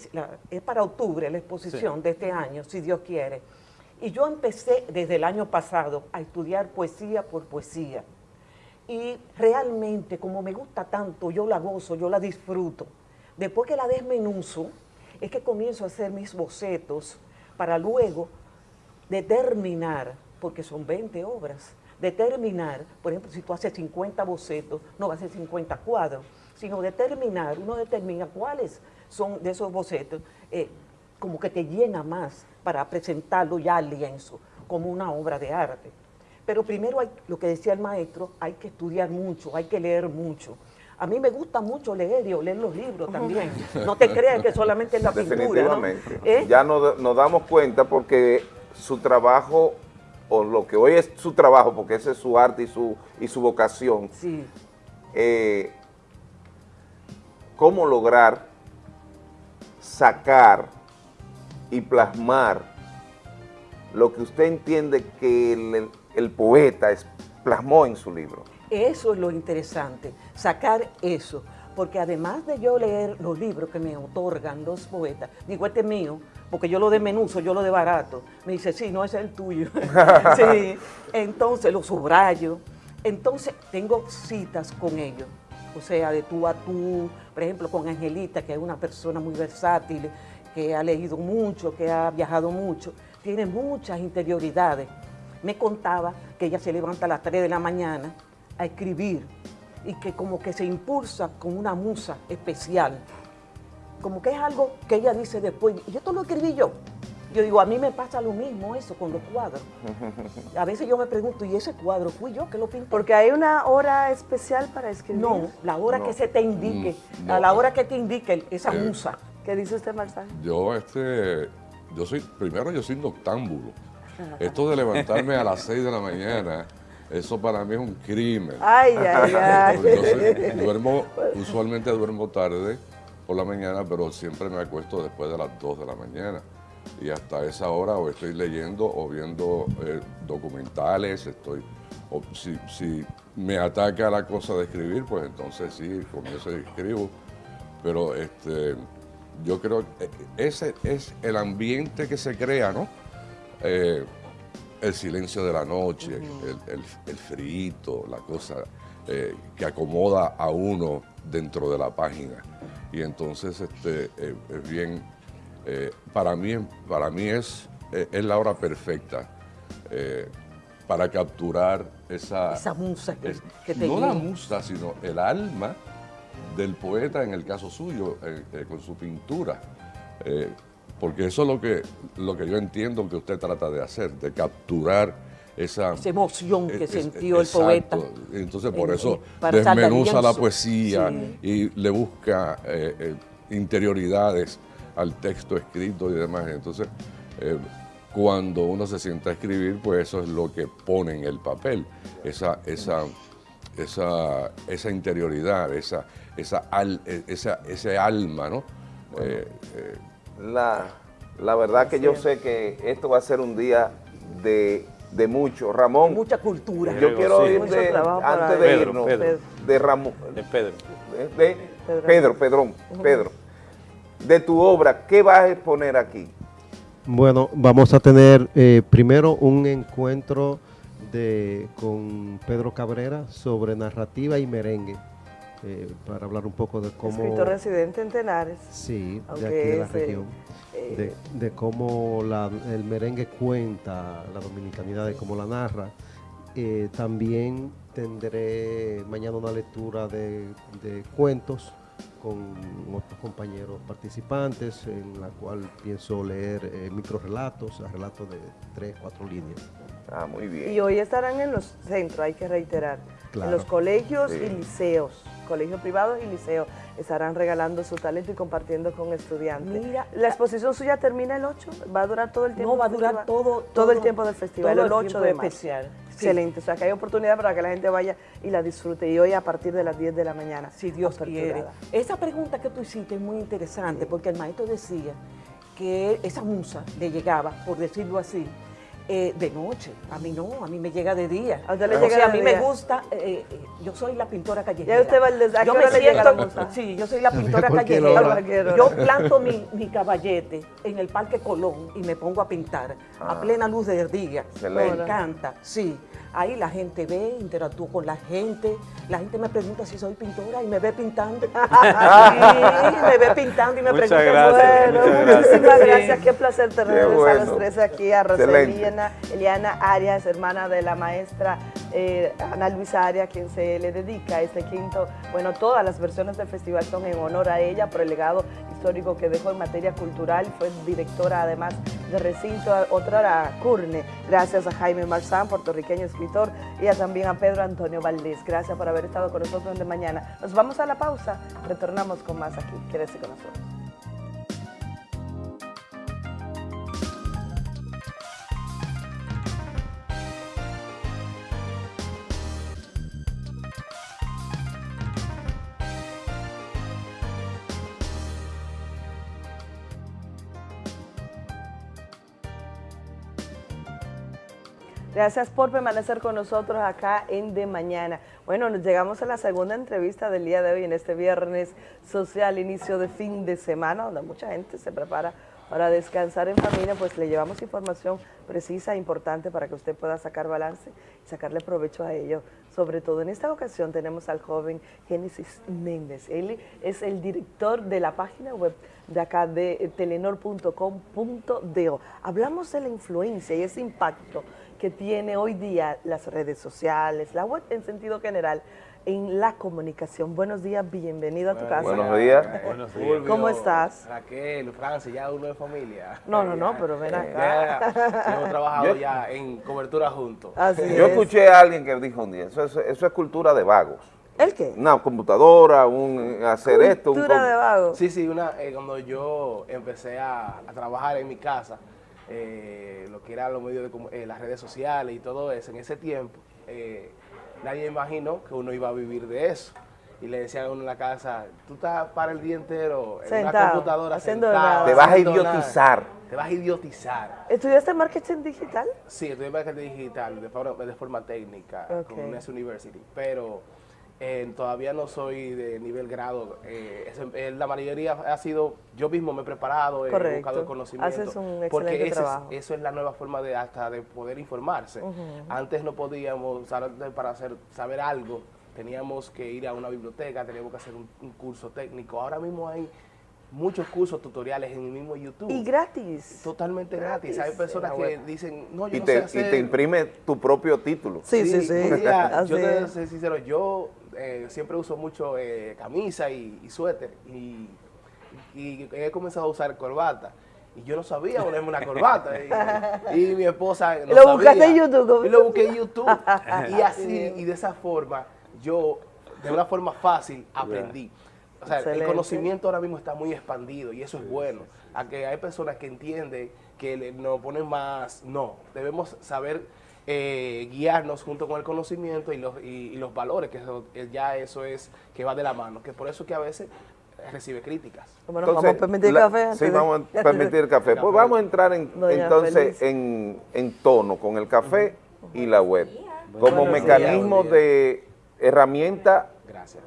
es para octubre la exposición de este año, si Dios quiere, y yo empecé desde el año pasado a estudiar poesía por poesía. Y realmente, como me gusta tanto, yo la gozo, yo la disfruto. Después que la desmenuzo, es que comienzo a hacer mis bocetos para luego determinar, porque son 20 obras, determinar, por ejemplo, si tú haces 50 bocetos, no va a ser 50 cuadros, sino determinar, uno determina cuáles son de esos bocetos, eh, como que te llena más para presentarlo ya al lienzo, como una obra de arte. Pero primero, hay, lo que decía el maestro, hay que estudiar mucho, hay que leer mucho. A mí me gusta mucho leer y leer los libros también. No te creas que solamente es la pintura. Definitivamente. ¿Eh? Ya nos, nos damos cuenta porque su trabajo, o lo que hoy es su trabajo, porque ese es su arte y su, y su vocación, sí. eh, cómo lograr sacar y plasmar lo que usted entiende que el, el poeta es, plasmó en su libro. Eso es lo interesante, sacar eso, porque además de yo leer los libros que me otorgan los poetas, digo, este es mío, porque yo lo de menuso, yo lo de barato, me dice, sí, no, ese es el tuyo. sí, entonces lo subrayo, entonces tengo citas con ellos, o sea, de tú a tú, por ejemplo, con Angelita, que es una persona muy versátil, que ha leído mucho, que ha viajado mucho, tiene muchas interioridades. Me contaba que ella se levanta a las 3 de la mañana a escribir y que como que se impulsa con una musa especial. Como que es algo que ella dice después, y esto lo escribí yo. Yo digo, a mí me pasa lo mismo eso con los cuadros. A veces yo me pregunto, ¿y ese cuadro fui yo que lo pinté? Porque hay una hora especial para escribir. No, la hora No. que se te indique, Mm, no. a la hora que te indique esa Eh, musa. ¿Qué dice usted, Marzán? Yo, este, yo soy, primero yo soy noctámbulo. Esto de levantarme a las 6 de la mañana, eso para mí es un crimen. Ay, ay, ay. Yo soy- duermo, usualmente duermo tarde por la mañana, pero siempre me acuesto después de las 2 de la mañana. Y hasta esa hora o estoy leyendo o viendo eh, documentales, estoy, o si, si me ataca la cosa de escribir, pues entonces sí, comienzo y escribo. Pero este, yo creo que ese es el ambiente que se crea, ¿no? Eh, el silencio de la noche, el, el, el frito, la cosa eh, que acomoda a uno dentro de la página. Y entonces este, eh, es bien, eh, para mí, para mí es, eh, es la hora perfecta para capturar esa... Esa musa que, es- que te no la musa, sino el alma del poeta en el caso suyo, con su pintura. Porque eso es lo que, lo que yo entiendo que usted trata de hacer, de capturar esa, Esa emoción que es- sintió el exacto. poeta. Entonces por En- eso desmenuza la poesía Sí. y le busca eh, eh, interioridades al texto escrito y demás. Entonces, eh, cuando uno se sienta a escribir, pues eso es lo que pone en el papel, esa, esa, esa, esa interioridad, esa, esa, al- eh, esa- ese alma, ¿no? Eh, eh, La, la verdad que yo sé que esto va a ser un día de, de mucho. Ramón. Mucha cultura. Yo quiero sí. ir de, antes de Pedro, irnos, Pedro. de Ramón, De Pedro. de, de Pedro. Pedro, Pedrón, Pedro, de tu obra, ¿qué vas a exponer aquí? Bueno, vamos a tener eh, primero un encuentro de, con Pedro Cabrera sobre narrativa y merengue, eh, para hablar un poco de cómo... Escritor residente en Tenares. Sí, de aquí de la región. eh, De, de cómo la- el merengue cuenta la dominicanidad, de cómo la narra. Eh, también tendré mañana una lectura de, de cuentos con otros compañeros participantes, en la cual pienso leer eh, microrelatos, relatos de tres, cuatro líneas. Ah, muy bien. Y hoy estarán en los centros, hay que reiterar, Claro. en los colegios Sí. y liceos, colegios privados y liceos, estarán regalando su talento y compartiendo con estudiantes. Mira, la exposición suya termina el 8, va a durar todo el tiempo. No, va a durar festival? todo, todo el tiempo del festival, todo el 8 tiempo de marzo. especial. Sí. Excelente, o sea que hay oportunidad para que la gente vaya y la disfrute. Y hoy a partir de las 10 de la mañana. Si Dios aperturada. quiere. Esa pregunta que tú hiciste es muy interesante porque el maestro decía que esa musa le llegaba, por decirlo así, eh, de noche. A mí no, a mí me llega de día. A usted le O llega sea, de a mí día. me gusta, eh, eh, yo soy la pintora callejera. Ya usted va al des- ¿a qué yo me siento, sí, yo soy la pintora callejera. Yo planto mi, mi caballete en el Parque Colón y me pongo a pintar Ah. a plena luz del día. Excelente. Me encanta, sí. Ahí la gente ve, interactúo con la gente. La gente me pregunta si soy pintora y me ve pintando. sí, me ve pintando y me Muchas pregunta. gracias, bueno, muchas gracias. Muchísimas gracias, qué placer tenerles a los tres aquí, a Excelente. Eliana Arias, hermana de la maestra eh, Ana Luisa Arias, quien se le dedica este quinto, bueno, todas las versiones del festival son en honor a ella por el legado histórico que dejó en materia cultural, fue directora además de recinto, otra era Curne, gracias a Jaime Marzán, puertorriqueño escritor, y a también a Pedro Antonio Valdés, gracias por haber estado con nosotros de mañana. Nos vamos a la pausa, retornamos con más aquí, quédese con nosotros. Gracias por permanecer con nosotros acá en De Mañana. Bueno, nos llegamos a la segunda entrevista del día de hoy, en este viernes social, inicio de fin de semana, donde mucha gente se prepara para descansar en familia, pues le llevamos información precisa e importante para que usted pueda sacar balance y sacarle provecho a ello. Sobre todo en esta ocasión tenemos al joven Génesis Méndez. Él es el director de la página web de acá de telenor.com.do. Hablamos de la influencia y ese impacto que tiene hoy día las redes sociales, la web en sentido general, en la comunicación. Buenos días, bienvenido a tu casa. Buenos días. Buenos días. ¿Cómo estás? Raquel, Francis, ya uno de familia. No, no, no, pero ven acá. Ya hemos trabajado Yo- ya en cobertura juntos. Yo escuché a alguien que dijo un día, eso es, eso es cultura de vagos. ¿El qué? Una computadora, un eh, hacer esto. Un com- Sí, sí, una, eh, cuando yo empecé a, a trabajar en mi casa, eh, lo que eran los medios de eh, las redes sociales y todo eso, en ese tiempo, eh, nadie imaginó que uno iba a vivir de eso. Y le decían a uno en la casa, tú estás para el día entero en una Sentado, computadora haciendo sentado, nada. Te vas a haciendo nada". idiotizar. Te vas a idiotizar. ¿Estudiaste marketing digital? Sí, estudié marketing digital de forma, de forma técnica Ok. con UNES University, pero eh, todavía no soy de nivel grado. eh, es- eh, la mayoría ha sido, yo mismo me he preparado, he buscado el conocimiento. Haces un porque excelente ese eso es la nueva forma de hasta de poder informarse. Antes no podíamos, para hacer, saber algo, teníamos que ir a una biblioteca, teníamos que hacer un, un curso técnico. Ahora mismo hay muchos cursos tutoriales en el mismo YouTube. Y gratis. Totalmente gratis. Gratis Hay personas la que dicen, no, yo Y no te, sé y hacer. te imprime tu propio título. un día, yo Así te es. soy sincero, yo eh, siempre uso mucho eh, camisa y, y suéter y, y he comenzado a usar corbata. Y yo no sabía ponerme una corbata. Y, y mi esposa no lo buscaste sabía. en YouTube. Y lo busqué en YouTube. y Así y de esa forma, yo, de una forma fácil, aprendí. O sea, Excelente. el conocimiento ahora mismo está muy expandido y eso es bueno. A que hay personas que entienden que nos ponen más, no, debemos saber eh, guiarnos junto con el conocimiento y los, y, y los valores, que eso- ya eso es que va de la mano, que por eso que a veces recibe críticas. Bueno, vamos a permitir la- café antes Sí, de- vamos a permitir café. Pues vamos a entrar en- entonces en, en tono con el café y la web. Como días. mecanismo de herramienta, Gracias.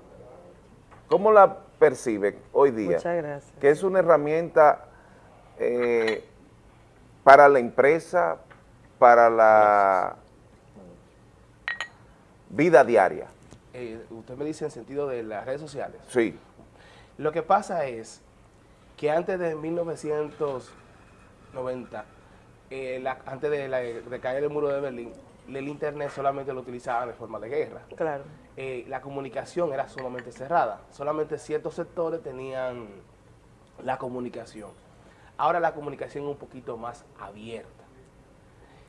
¿cómo la percibe hoy día? Muchas gracias. Que es una herramienta eh, para la empresa, para la vida diaria. Eh, usted me dice en sentido de las redes sociales. Sí. Lo que pasa es que antes de 1990, eh, la- antes de, la- de caer el muro de Berlín, el Internet solamente lo utilizaban de forma de guerra. Claro. Eh, la comunicación era sumamente cerrada. Solamente ciertos sectores tenían la comunicación. Ahora la comunicación es un poquito más abierta.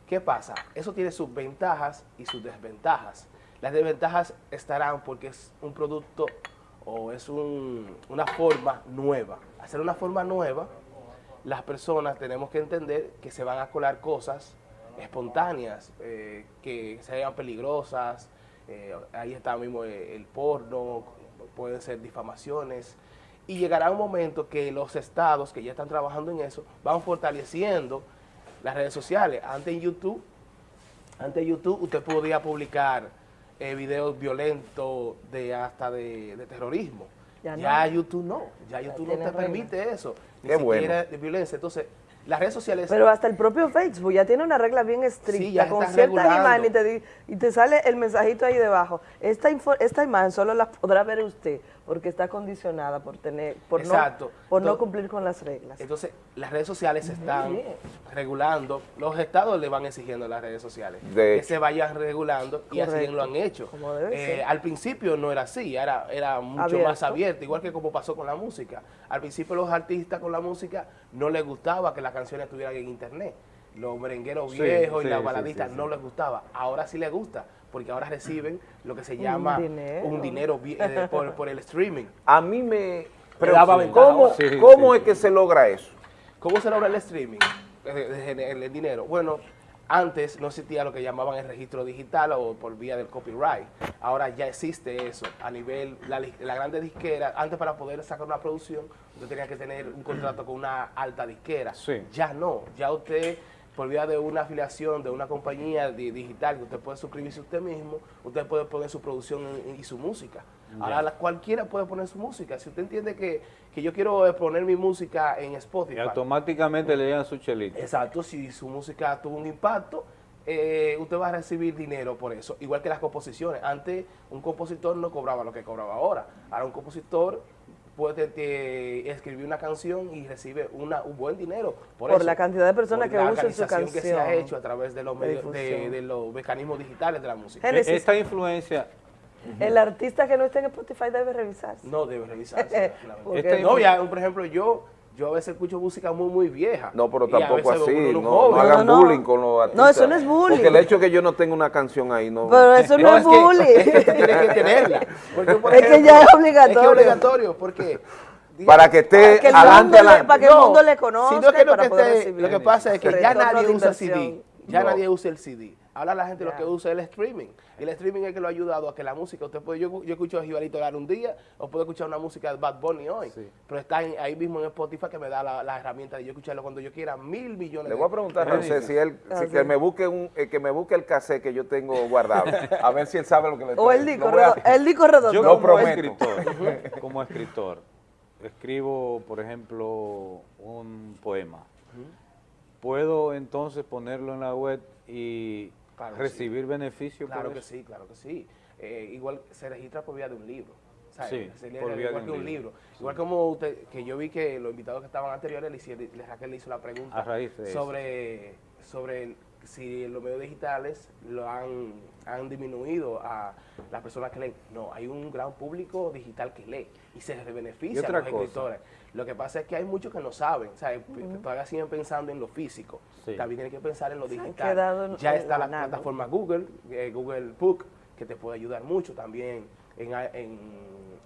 ¿Qué pasa? Eso tiene sus ventajas y sus desventajas. Las desventajas estarán porque es un producto o es un- una forma nueva. Hacer una forma nueva, las personas tenemos que entender que se van a colar cosas espontáneas, eh, que sean peligrosas. eh, ahí está mismo el porno, pueden ser difamaciones. Y llegará un momento que los estados que ya están trabajando en eso van fortaleciendo las redes sociales. Antes en YouTube, antes en YouTube usted podía publicar eh, videos violentos de hasta de, de terrorismo. Ya Ya, no. YouTube no, ya YouTube no te permite eso, ni Qué siquiera bueno. de violencia. Entonces, las redes sociales... Pero hasta el propio Facebook ya tiene una regla bien estricta, ya con ciertas regulando. imágenes y te, y te sale el mensajito ahí debajo. Esta, info- esta imagen solo la podrá ver usted porque está condicionada por tener por, Exacto. no, por no cumplir con las reglas. Entonces, las redes sociales se están bien. regulando, los estados le van exigiendo a las redes sociales De que hecho. se vayan regulando y así lo han hecho. Como debe Eh, ser. al principio no era así, era, era mucho Abierto. más abierto, igual que como pasó con la música. Al principio los artistas con la música no les gustaba que las canciones estuvieran en internet. Los merengueros Sí, viejos sí, y las sí, baladistas sí, sí. no les gustaba. Ahora sí les gusta, porque ahora reciben lo que se Un llama dinero. un dinero eh, por, por el streaming. A mí me... Ventaja ¿Cómo. Sí, cómo sí, es que se logra eso? ¿Cómo se logra el streaming? Eh, de- de- El, el dinero. Bueno, antes no existía lo que llamaban el registro digital o por vía del copyright. Ahora ya existe eso a nivel, la, la grande disquera, antes para poder sacar una producción, usted tenía que tener un contrato con una alta disquera. Sí. Ya no, ya usted por vía de una afiliación de una compañía di- digital que usted puede suscribirse usted mismo, usted puede poner su producción en- y su música. Ahora la- cualquiera puede poner su música. Si usted entiende que, que yo quiero eh, poner mi música en Y Spotify, automáticamente le llegan su chelito. Exacto, si su música tuvo un impacto, eh, usted va a recibir dinero por eso. Igual que las composiciones. Antes un compositor no cobraba lo que cobraba ahora. Ahora un compositor puede eh, escribir una canción y recibe una, un buen dinero por, Por eso. la cantidad de personas que usan su organización que se ha canción hecho a través de los, de medios- de, los mecanismos digitales de la música. Génesis. Esta influencia, El artista que no esté en Spotify debe revisarse. No debe revisarse. Este, no, ya, por ejemplo, yo, yo a veces escucho música muy, muy vieja. No, pero tampoco así, no, no hagan No, no. bullying con los artistas. No, eso no es bullying. Porque el hecho de que yo no tenga una canción ahí no... Pero eso no, es bullying. es que tú tienes que tenerla. Porque, por Es que ya es Es obligatorio. que es obligatorio, porque... Para que esté Para que el adelante, mundo le- adelante. para que el mundo le conozca sino que y lo para que, poder esté- recibir. lo que pasa es que ya nadie usa. CD. Ya No. nadie usa el CD. Ahora la gente Ya. lo que usa es el streaming. Y el streaming es que lo ha ayudado a que la música, usted puede, yo, yo escucho a Jibarito Lara un día, o puedo escuchar una música de Bad Bunny hoy. Pero está en- ahí mismo en Spotify que me da la, la herramienta de yo escucharlo cuando yo quiera, mil millones Le voy a preguntar a José si él, si Ah, que sí. me busque un, eh, que me busque el cassette que yo tengo guardado. A ver si él sabe lo que le O el estoy- disco, redondo- el disco redondo. yo Lo como prometo. escritor, como escritor, escribo, por ejemplo, un poema. ¿Puedo entonces ponerlo en la web y Claro recibir beneficio Claro por que eso? sí, claro que sí. Eh, igual se registra por vía de un libro. ¿sabes? Sí, Se por vía igual de que un libro. Igual como usted, que yo vi que los invitados que estaban anteriores, le, hicieron- le- Raquel le hizo la pregunta eso. sobre, sobre si los medios digitales lo han, han disminuido a las personas que leen. No, hay un gran público digital que lee y se beneficia Y otra a los cosa. escritores. Lo que pasa es que hay muchos que no saben, ¿sabes? todavía siguen pensando en lo físico. Sí. También tienen que pensar en lo digital. en- Ya en está la la nada. plataforma Google, eh, Google Book, que te puede ayudar mucho también. En,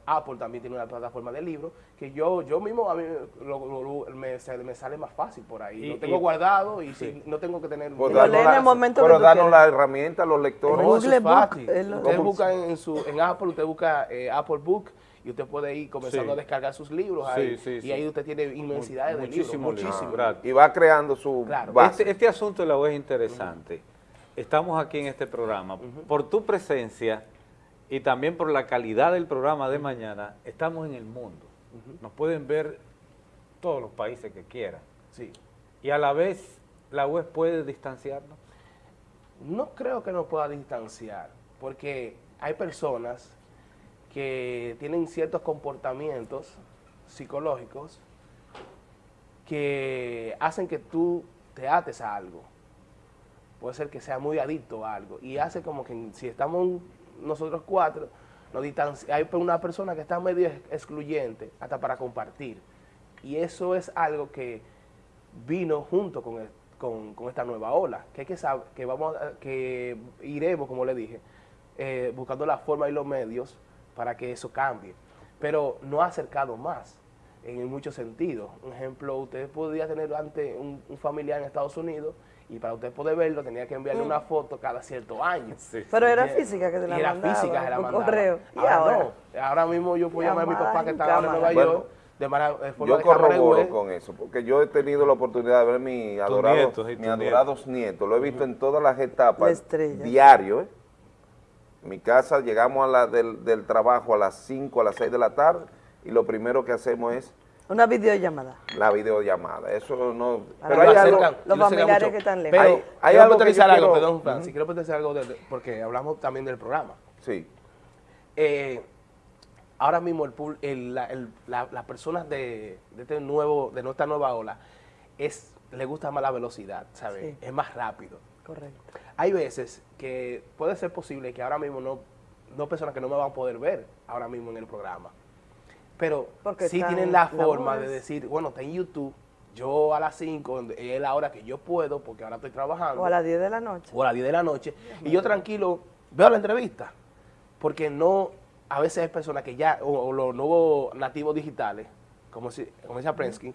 Apple también tiene una plataforma de libros que yo yo mismo a mí lo- lo- lo- me, se- me sale más fácil por ahí. Y- lo tengo y- guardado y sí. si- no tengo que tener... Pues Lo danos lee en la- el momento pero danos la herramienta a los lectores. No, Google es Book, fácil. es lo- Usted busca en, su, en Apple, usted busca eh, Apple Book y usted puede ir comenzando Sí. a descargar sus libros Sí, ahí. sí, y sí. ahí usted tiene inmensidades de libros, Muchísimos gratis. Y va creando su Claro. base. Este, este asunto de la web es interesante. Estamos aquí en este programa. Por tu presencia y también por la calidad del programa de mañana, estamos en el mundo. Nos pueden ver todos los países que quieran. Sí. Y a la vez, la web puede distanciarnos. No creo que nos pueda distanciar, porque hay personas que tienen ciertos comportamientos psicológicos que hacen que tú te ates a algo. Puede ser que sea muy adicto a algo. Y hace como que si estamos nosotros cuatro, nos hay una persona que está medio ex- excluyente hasta para compartir. Y eso es algo que vino junto con, con, con esta nueva ola, que hay que saber, que vamos a- que iremos, como le dije, eh, buscando la forma y los medios para que eso cambie. Pero no ha acercado más en muchos sentidos. Un ejemplo, usted podía tener antes un, un familiar en Estados Unidos y para usted poder verlo tenía que enviarle Mm. una foto cada cierto año. Pero era física que se la Y era mandaba física que se la mandaba. correo. ¿Y ahora, ahora? no. Ahora mismo yo puedo llamar a mi papá que está ahora en Nueva cámara. York de Mara, de forma Yo corroboro web. con eso, porque yo he tenido la oportunidad de ver mi adorado, nietos y mi tus adorados nietos. Lo he visto en todas las La etapas, estrella. diario. ¿eh? En mi casa llegamos a la del, del trabajo a las 5, a las 6 de la tarde, y lo primero que hacemos es Una videollamada. la videollamada. Eso no... Para Pero hay algo... Los familiares que están lejos. Pero Hay- hay algo que yo algo, quiero- perdón. Francis, quiero puntualizar algo de- porque hablamos también del programa. Sí. Eh, ahora mismo el, el- la- el- la- las personas de, de este nuevo, de nuestra nueva ola, es, le gusta más la velocidad, ¿sabes? Sí. Es más rápido. Correcto. Hay veces que puede ser posible que ahora mismo no, no personas que no me van a poder ver ahora mismo en el programa. Pero Porque sí tienen la forma de decir, bueno, está en YouTube, yo a las 5, es la hora que yo puedo, porque ahora estoy trabajando O a las 10 de la noche. o a las 10 de la noche, y yo tranquilo veo la entrevista, porque no, a veces hay personas que ya, o, o los nuevos nativos digitales, como, si, como decía Prensky,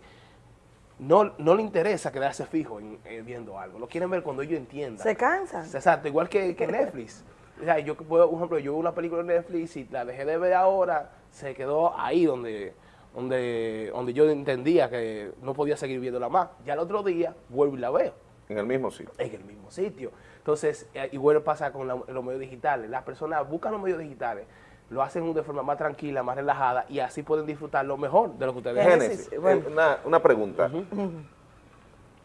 no, no le interesa quedarse fijo en, eh, viendo algo, lo quieren ver cuando ellos entiendan. Se cansan. Exacto, igual que, que Netflix. O sea, yo puedo, por ejemplo, yo veo una película en Netflix y la dejé de ver ahora, se quedó ahí donde, donde, donde yo entendía que no podía seguir viéndola más. Ya el otro día vuelvo y la veo En el mismo sitio. en el mismo sitio. Entonces, eh, igual pasa con la- los medios digitales. Las personas buscan los medios digitales, lo hacen de forma más tranquila, más relajada y así pueden disfrutar lo mejor de lo que ustedes Génesis, hacen. eh, una, una pregunta.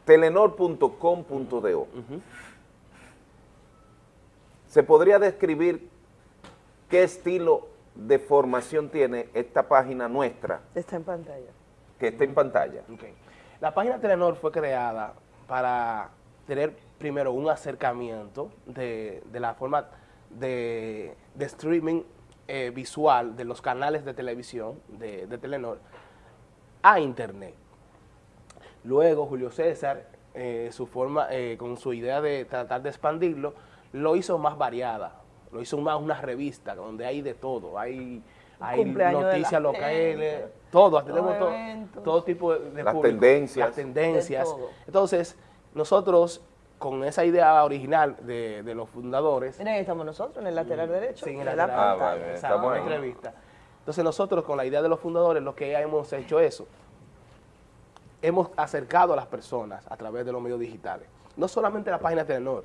Telenor.com.do ¿Se podría describir qué estilo de formación tiene esta página nuestra Está en pantalla. que está en pantalla? La página Telenor fue creada para tener primero un acercamiento de, de la forma de, de streaming eh, visual de los canales de televisión de, de Telenor a Internet. Luego Julio César, eh, su forma, eh, con su idea de tratar de expandirlo, lo hizo más variada, lo hizo más una revista donde hay de todo, hay, hay noticias locales, gente, todo, tenemos todo, todo tipo de, de Las público, tendencias. las tendencias. Entonces, nosotros con esa idea original de, de los fundadores, Miren, ahí estamos nosotros en el lateral derecho. Sí, en de la la lateral. Ah, pantalla. vale, entrevista. Entonces nosotros con la idea de los fundadores, lo que hemos hecho eso, hemos acercado a las personas a través de los medios digitales. No solamente la página de Telenor,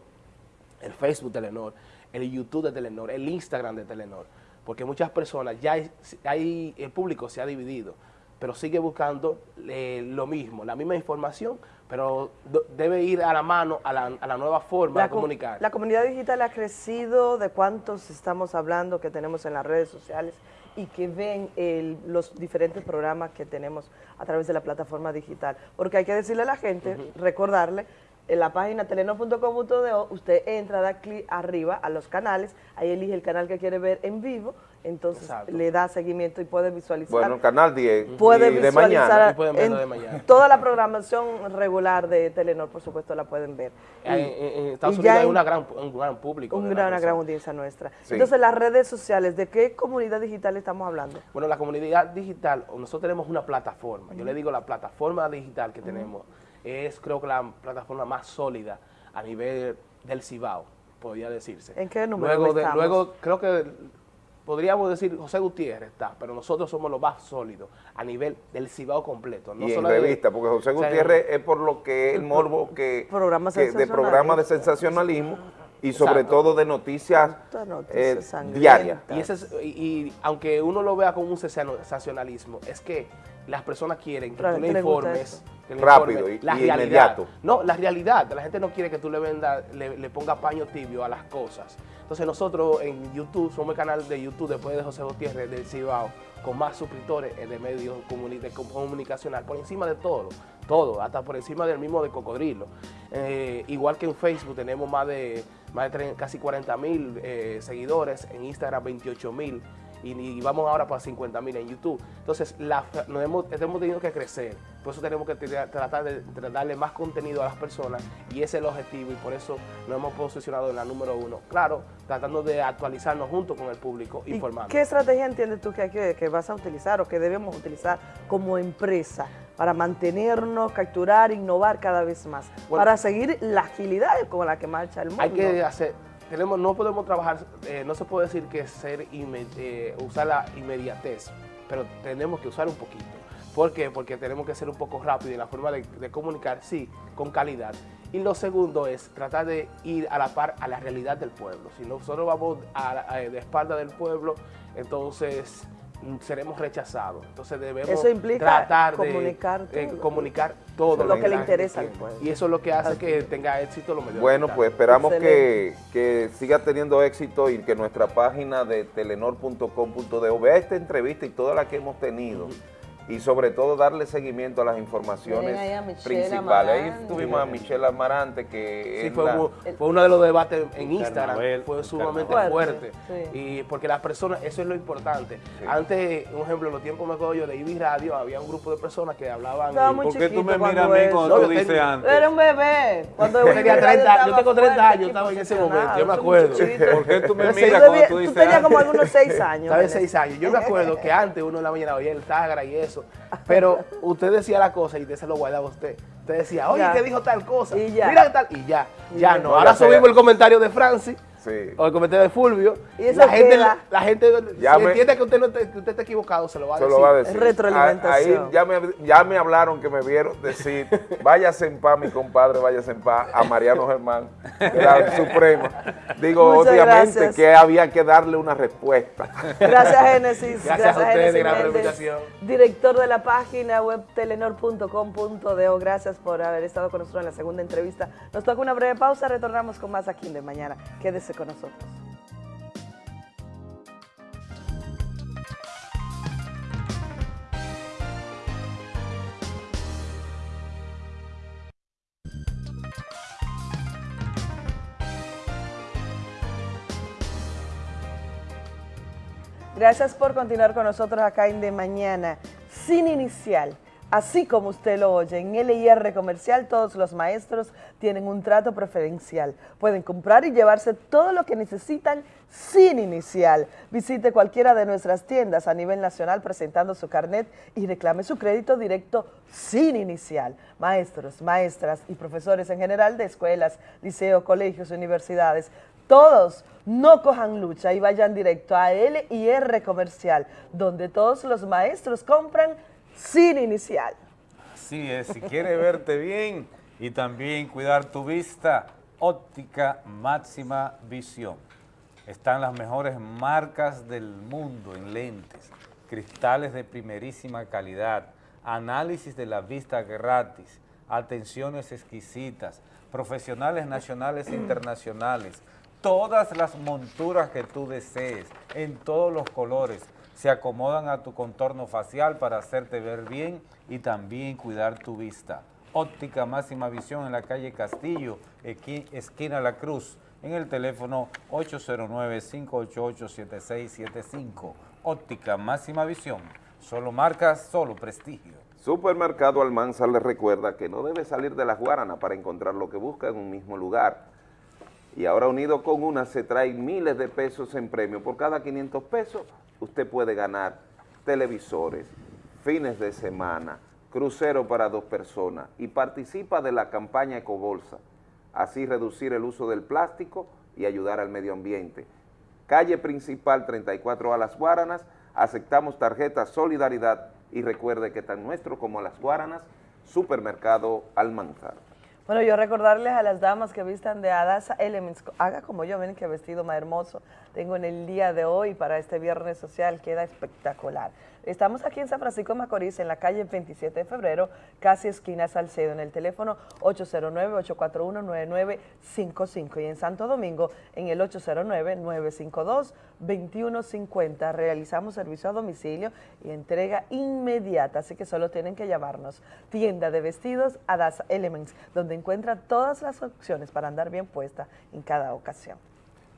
el Facebook de Telenor, el YouTube de Telenor, el Instagram de Telenor, porque muchas personas, ya hay, hay- el público se ha dividido, pero sigue buscando eh, lo mismo, la misma información, pero debe ir a la mano a la, a la nueva forma La, de com- comunicar. la comunidad digital ha crecido, de cuántos estamos hablando que tenemos en las redes sociales y que ven el- los diferentes programas que tenemos a través de la plataforma digital. Porque hay que decirle a la gente, recordarle, en la página telenor.com.do, usted entra, da clic arriba a los canales, ahí elige el canal que quiere ver en vivo, entonces Exacto. le da seguimiento y puede visualizar. Bueno, Canal 10 puede y de visualizar mañana. Y pueden verlo de mañana. toda la programación regular de Telenor, por supuesto, la pueden ver. En, en- en Estados y Unidos ya hay una gran, un gran público. un gran, una gran audiencia nuestra. Sí. Entonces, las redes sociales, ¿de qué comunidad digital estamos hablando? Bueno, la comunidad digital, nosotros tenemos una plataforma. Yo le digo la plataforma digital que tenemos es creo que la plataforma más sólida a nivel del Cibao, podría decirse. ¿En qué número Luego, de- estamos? luego creo que podríamos decir José Gutiérrez está, pero nosotros somos los más sólidos a nivel del Cibao completo. No y en solo de- revista, porque José o sea, Gutiérrez es por lo que el morbo que, Programas que de sensacionalismo. programa de sensacionalismo y sobre Exacto. todo de noticias, eh, diarias. Y, ese es- y- y aunque uno lo vea como un sensacionalismo, es que las personas quieren que Pero tú ¿qué le informes. eso? que le Rápido informes y- la y realidad. inmediato. No, la realidad. La gente no quiere que tú le venda, le, le ponga paño tibio a las cosas. Entonces nosotros en YouTube, somos el canal de YouTube después de José Gutiérrez del Cibao, con más suscriptores de medios comuni- de com- comunicacional, por encima de todo, todo, hasta por encima del mismo de Cocodrilo. Eh, igual que en Facebook tenemos más de, más de casi 40 mil eh, seguidores, en Instagram 28 mil y, y vamos ahora para 50 mil en YouTube. Entonces, la, nos hemos, hemos tenido que crecer, por eso tenemos que tra- tratar de, de darle más contenido a las personas y ese es el objetivo y por eso nos hemos posicionado en la número uno. Claro, tratando de actualizarnos junto con el público, ¿Y informando. ¿Qué estrategia entiendes tú que, hay que, que vas a utilizar o que debemos utilizar como empresa para mantenernos, capturar, innovar cada vez más? Bueno. para seguir la agilidad con la que marcha el mundo. Hay que hacer, tenemos, no podemos trabajar, eh, no se puede decir que ser eh, usar la inmediatez, pero tenemos que usar un poquito ¿Por qué? Porque tenemos que ser un poco rápido y la forma de, comunicar, sí, con calidad. Y lo segundo es tratar de ir a la par a la realidad del pueblo. Si nosotros vamos a, a- de espalda del pueblo, entonces seremos rechazados. Entonces debemos Eso implica tratar comunicar de eh, todo. comunicar todo Lo que le la interesa al pueblo. Y eso es lo que hace que tenga éxito los medios Bueno, pues esperamos que, que siga teniendo éxito y que nuestra página de telenor.com.de vea esta entrevista y todas las que hemos tenido y sobre todo darle seguimiento a las informaciones a principales. Ahí tuvimos a Michelle Amarante que Sí, fue, la- uno, fue uno de los debates en Instagram, carnaval, fue sumamente carnaval. fuerte. Fuerte, Y porque las personas, eso es lo importante. Antes, un ejemplo, en los tiempos me acuerdo yo de IBI Radio, había un grupo de personas que hablaban. ¿Por qué tú me miras a mí cuando No, tú yo dices tengo- antes? Era un bebé. Cuando yo, tenía Willy 30, yo tengo 30 fuerte, años, estaba en ese momento, yo me acuerdo. ¿Por qué tú me miras cuando tú tú dices tenías como antes? algunos 6 años. Estaba en Vanessa. 6 años. Yo me acuerdo que antes uno en la mañana oía el Tagra y eso, pero usted decía la cosa y usted se lo guardaba usted. Usted decía, oye, Ya. ¿qué dijo tal cosa? Y ya. Mira tal, y ya, Y ya ya. no. Ahora subimos el comentario de Francis. Sí. O el comentario de Fulvio. Y la gente, la gente Ya si me- entiende que usted, no te- que usted está equivocado, se lo va a Se decir. lo va a decir. Retroalimentación. A- Ahí ya me, ya me hablaron que me vieron decir, váyase en paz, mi compadre, váyase en paz, a Mariano Germán, de la Suprema. Digo, Muchas obviamente gracias. que había que darle una respuesta. Gracias, Génesis. Gracias a ustedes, gran invitación. Director de la página web telenor.com.de. Gracias por haber estado con nosotros en la segunda entrevista. Nos toca una breve pausa. Retornamos con más aquí de mañana. Quédese con nosotros. Gracias por continuar con nosotros acá en De Mañana. Sin inicial, así como usted lo oye, en LIR Comercial todos los maestros tienen un trato preferencial. Pueden comprar y llevarse todo lo que necesitan sin inicial. Visite cualquiera de nuestras tiendas a nivel nacional presentando su carnet y reclame su crédito directo sin inicial. Maestros, maestras y profesores en general de escuelas, liceos, colegios, universidades, todos no cojan lucha y vayan directo a LIR Comercial, donde todos los maestros compran sin inicial. Así es, si quieres verte bien y también cuidar tu vista, óptica máxima visión. Están las mejores marcas del mundo en lentes, cristales de primerísima calidad, análisis de la vista gratis, atenciones exquisitas, profesionales nacionales e internacionales, todas las monturas que tú desees, en todos los colores, se acomodan a tu contorno facial para hacerte ver bien y también cuidar tu vista. Óptica Máxima Visión en la calle Castillo, esquina La Cruz, en el teléfono 809-588-7675. Óptica Máxima Visión, solo marcas, solo prestigio. Supermercado Almanza les recuerda que no debe salir de las Guaranas para encontrar lo que busca en un mismo lugar. Y ahora unido con una se trae miles de pesos en premio. Por cada 500 pesos usted puede ganar televisores, fines de semana, crucero para dos personas y participa de la campaña Ecobolsa. Así reducir el uso del plástico y ayudar al medio ambiente. Calle principal 34 a Las Guaranas, aceptamos tarjeta Solidaridad y recuerde que tan nuestro como Las Guaranas, Supermercado Almanzar. Bueno, yo recordarles a las damas que vistan de Adasa Elements, haga como yo, ven qué vestido más hermoso tengo en el día de hoy para este viernes social, queda espectacular. Estamos aquí en San Francisco de Macorís, en la calle 27 de febrero, casi esquina Salcedo, en el teléfono 809-841-9955 y en Santo Domingo en el 809-952-2150. Realizamos servicio a domicilio y entrega inmediata, así que solo tienen que llamarnos. Tienda de vestidos Adasa Elements, donde encuentra todas las opciones para andar bien puesta en cada ocasión.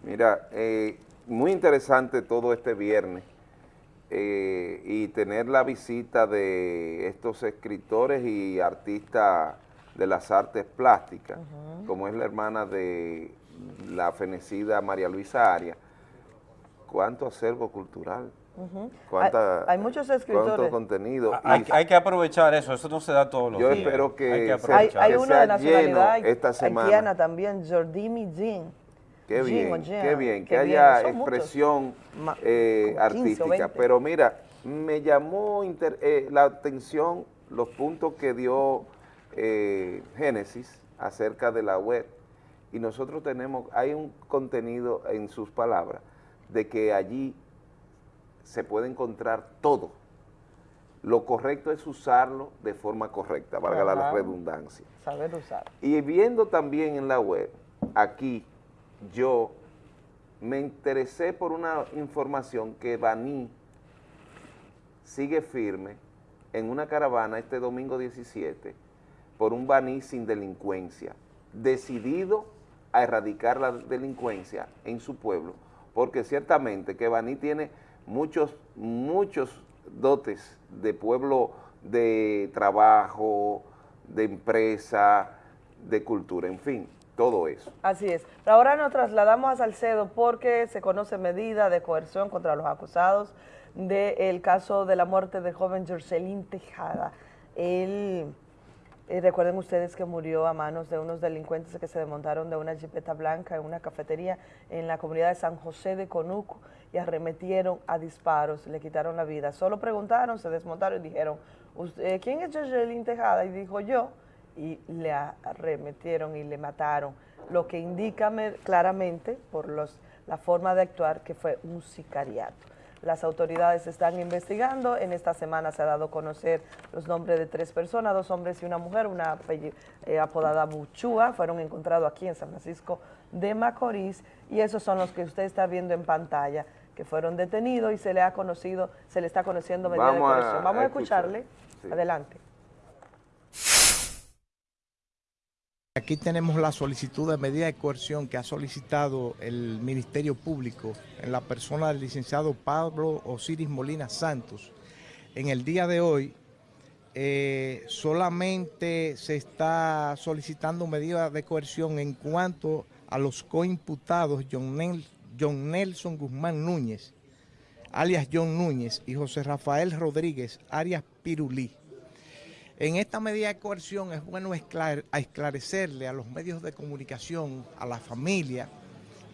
Mira, eh, muy interesante todo este viernes eh, y tener la visita de estos escritores y artistas de las artes plásticas, como es la hermana de la fenecida María Luisa Arias. ¿Cuánto acervo cultural? Ujú. ¿Cuánta, hay, hay muchos escritores. ¿Cuánto contenido? Hay, Y- hay que aprovechar eso, eso no se da todos los Yo días. espero que Hay que se- Hay, que uno sea de nacionalidad lleno esta semana. también, Jordimi Jean. Qué bien, qué bien, que bien, haya son expresión eh, como 15 o artística. 20. Pero mira, me llamó eh, la atención los puntos que dio eh, Génesis acerca de la web y nosotros tenemos, hay un contenido en sus palabras de que allí se puede encontrar todo. Lo correcto es usarlo de forma correcta, valga la redundancia. Saber usar. Y viendo también en la web, aquí yo me interesé por una información que Baní sigue firme en una caravana este domingo 17 por un Baní sin delincuencia, decidido a erradicar la delincuencia en su pueblo, porque ciertamente que Baní tiene muchos, muchos dotes de pueblo de trabajo, de empresa, de cultura, en fin, todo eso. Así es. Ahora nos trasladamos a Salcedo porque se conoce medida de coerción contra los acusados del caso de la muerte del joven Jorcelín Tejada. Él, eh, recuerden ustedes que murió a manos de unos delincuentes que se desmontaron de una jipeta blanca en una cafetería en la comunidad de San José de Conuco y arremetieron a disparos, le quitaron la vida. Solo preguntaron, se desmontaron y dijeron, ¿quién es Jorcelín Tejada? Y dijo yo, y le arremetieron y le mataron, lo que indica claramente por los, la forma de actuar que fue un sicariato. Las autoridades están investigando, en esta semana se ha dado a conocer los nombres de tres personas, dos hombres y una mujer, una eh, apodada Buchúa, fueron encontrados aquí en San Francisco de Macorís y esos son los que usted está viendo en pantalla, que fueron detenidos y se le ha conocido, se le está conociendo medida de coerción. Vamos a, escucharle. Adelante. Aquí tenemos la solicitud de medida de coerción que ha solicitado el Ministerio Público en la persona del licenciado Pablo Osiris Molina Santos. En el día de hoy eh, solamente se está solicitando medida de coerción en cuanto a los coimputados John, John Nelson Guzmán Núñez, alias John Núñez, y José Rafael Rodríguez, alias Pirulí. En esta medida de coerción es bueno esclarecerle a los medios de comunicación, a la familia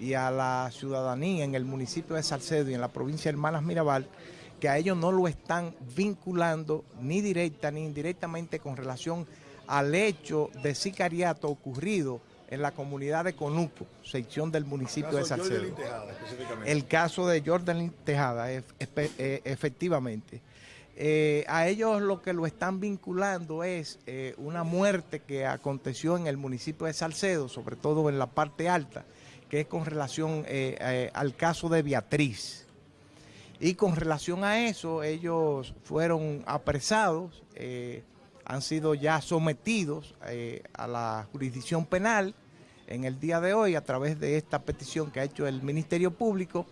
y a la ciudadanía en el municipio de Salcedo y en la provincia de Hermanas Mirabal que a ellos no lo están vinculando ni directa ni indirectamente con relación al hecho de sicariato ocurrido en la comunidad de Conuco, sección del municipio de Salcedo. el caso de Jordan Tejada, e, efectivamente. Eh, a ellos lo que lo están vinculando es eh, una muerte que aconteció en el municipio de Salcedo, sobre todo en la parte alta, que es con relación eh, al caso de Beatriz. Y con relación a eso, ellos fueron apresados, han sido ya sometidos a la jurisdicción penal en el día de hoy a través de esta petición que ha hecho el Ministerio Público,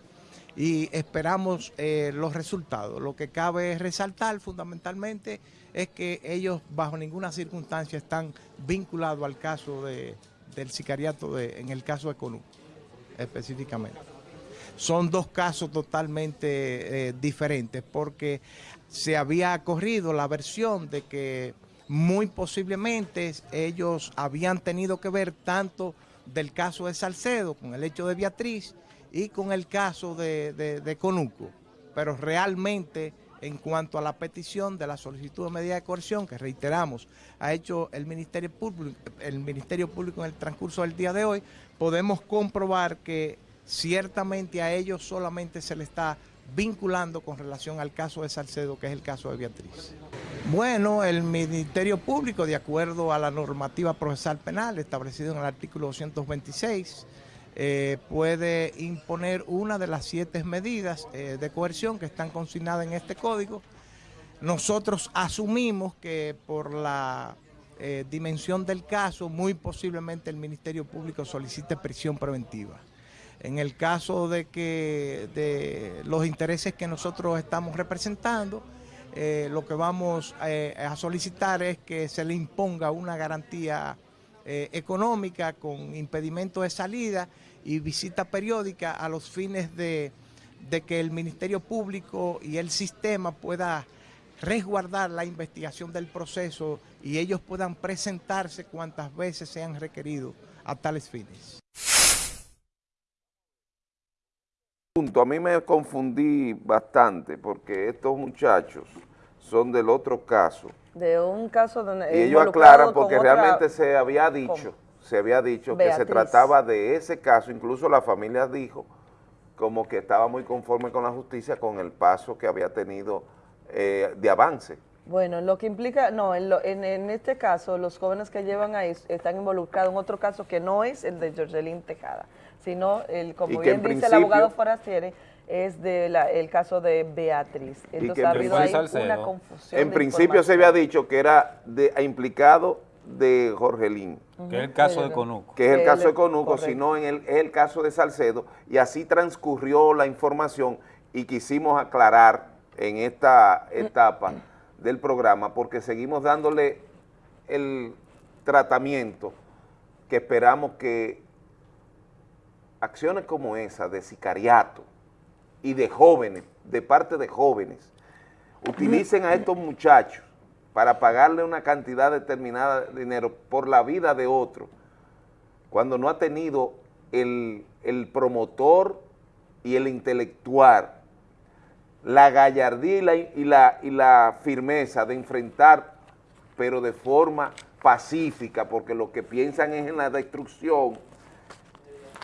y esperamos eh, los resultados. Lo que cabe resaltar fundamentalmente es que ellos bajo ninguna circunstancia están vinculados al caso de, del sicariato de, en el caso de Conú, específicamente. Son dos casos totalmente eh, diferentes porque se había corrido la versión de que muy posiblemente ellos habían tenido que ver tanto del caso de Salcedo con el hecho de Beatriz y con el caso de, Conuco. Pero realmente, en cuanto a la petición de la solicitud de medida de coerción, que reiteramos, ha hecho el Ministerio Público, el Ministerio Público en el transcurso del día de hoy, podemos comprobar que ciertamente a ellos solamente se le está vinculando con relación al caso de Salcedo, que es el caso de Beatriz. Bueno, el Ministerio Público, de acuerdo a la normativa procesal penal establecida en el artículo 226, eh, puede imponer una de las siete medidas eh, de coerción que están consignadas en este código. Nosotros asumimos que por la eh, dimensión del caso, muy posiblemente el Ministerio Público solicite prisión preventiva. En el caso de que de los intereses que nosotros estamos representando, lo que vamos a solicitar es que se le imponga una garantía económica con impedimento de salida y visita periódica a los fines de, que el Ministerio Público y el sistema pueda resguardar la investigación del proceso y ellos puedan presentarse cuantas veces sean requeridos a tales fines. a mí me confundí bastante porque estos muchachos son del otro caso. De un caso donde... Y ellos aclaran porque realmente se había dicho, se había dicho que se trataba de ese caso, incluso la familia dijo como que estaba muy conforme con la justicia con el paso que había tenido eh, de avance. Bueno, lo que implica, no, en, en, este caso los jóvenes que llevan ahí están involucrados en otro caso que no es el de Jorgelín Tejada, sino, el como bien dice el abogado Forastieri, es del el caso de Beatriz. Entonces ha habido ahí una confusión. En principio se había dicho que era de, implicado de Jorgelín. Que es el caso de Conuco. Que es el caso de Conuco, sino en el, es el caso de Salcedo, y así transcurrió la información y quisimos aclarar en esta etapa del programa porque seguimos dándole el tratamiento que esperamos que acciones como esa de sicariato y de jóvenes, de parte de jóvenes, utilicen a estos muchachos para pagarle una cantidad determinada de dinero por la vida de otro, cuando no ha tenido el, promotor y el intelectual, la gallardía y la, y la firmeza de enfrentar, pero de forma pacífica, porque lo que piensan es en la destrucción,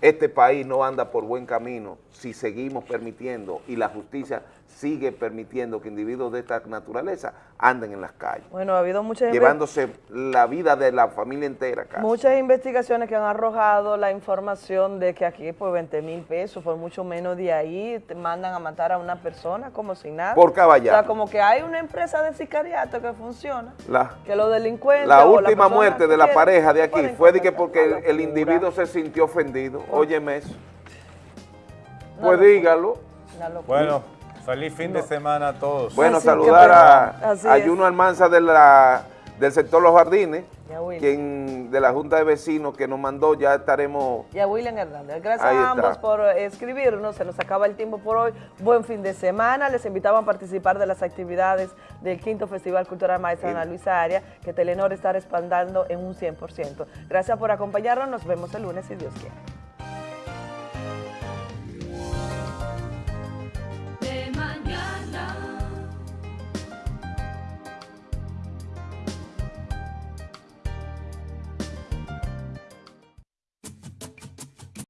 este país no anda por buen camino si seguimos permitiendo y la justicia sigue permitiendo que individuos de esta naturaleza anden en las calles. Bueno, ha habido muchas... Llevándose la vida de la familia entera. Muchas investigaciones que han arrojado la información de que aquí por 20 mil pesos, por mucho menos de ahí, te mandan a matar a una persona como si nada. Por caballero. O sea, como que hay una empresa de sicariato que funciona, la, que los delincuentes... La última muerte de la pareja de aquí fue de que porque el, individuo se sintió ofendido. Óyeme eso. Pues dígalo. Bueno, Feliz fin de semana a todos. Bueno, saludar a, a Juno Almanza de la, del sector Los Jardines, quien de la Junta de Vecinos que nos mandó, ya estaremos... Y a William Hernández. Gracias a ambos por escribirnos, se nos acaba el tiempo por hoy. Buen fin de semana, les invitamos a participar de las actividades del quinto Festival Cultural Maestra Ana Luisa Aria, que Telenor está respaldando en un 100%. Gracias por acompañarnos, nos vemos el lunes si Dios quiere.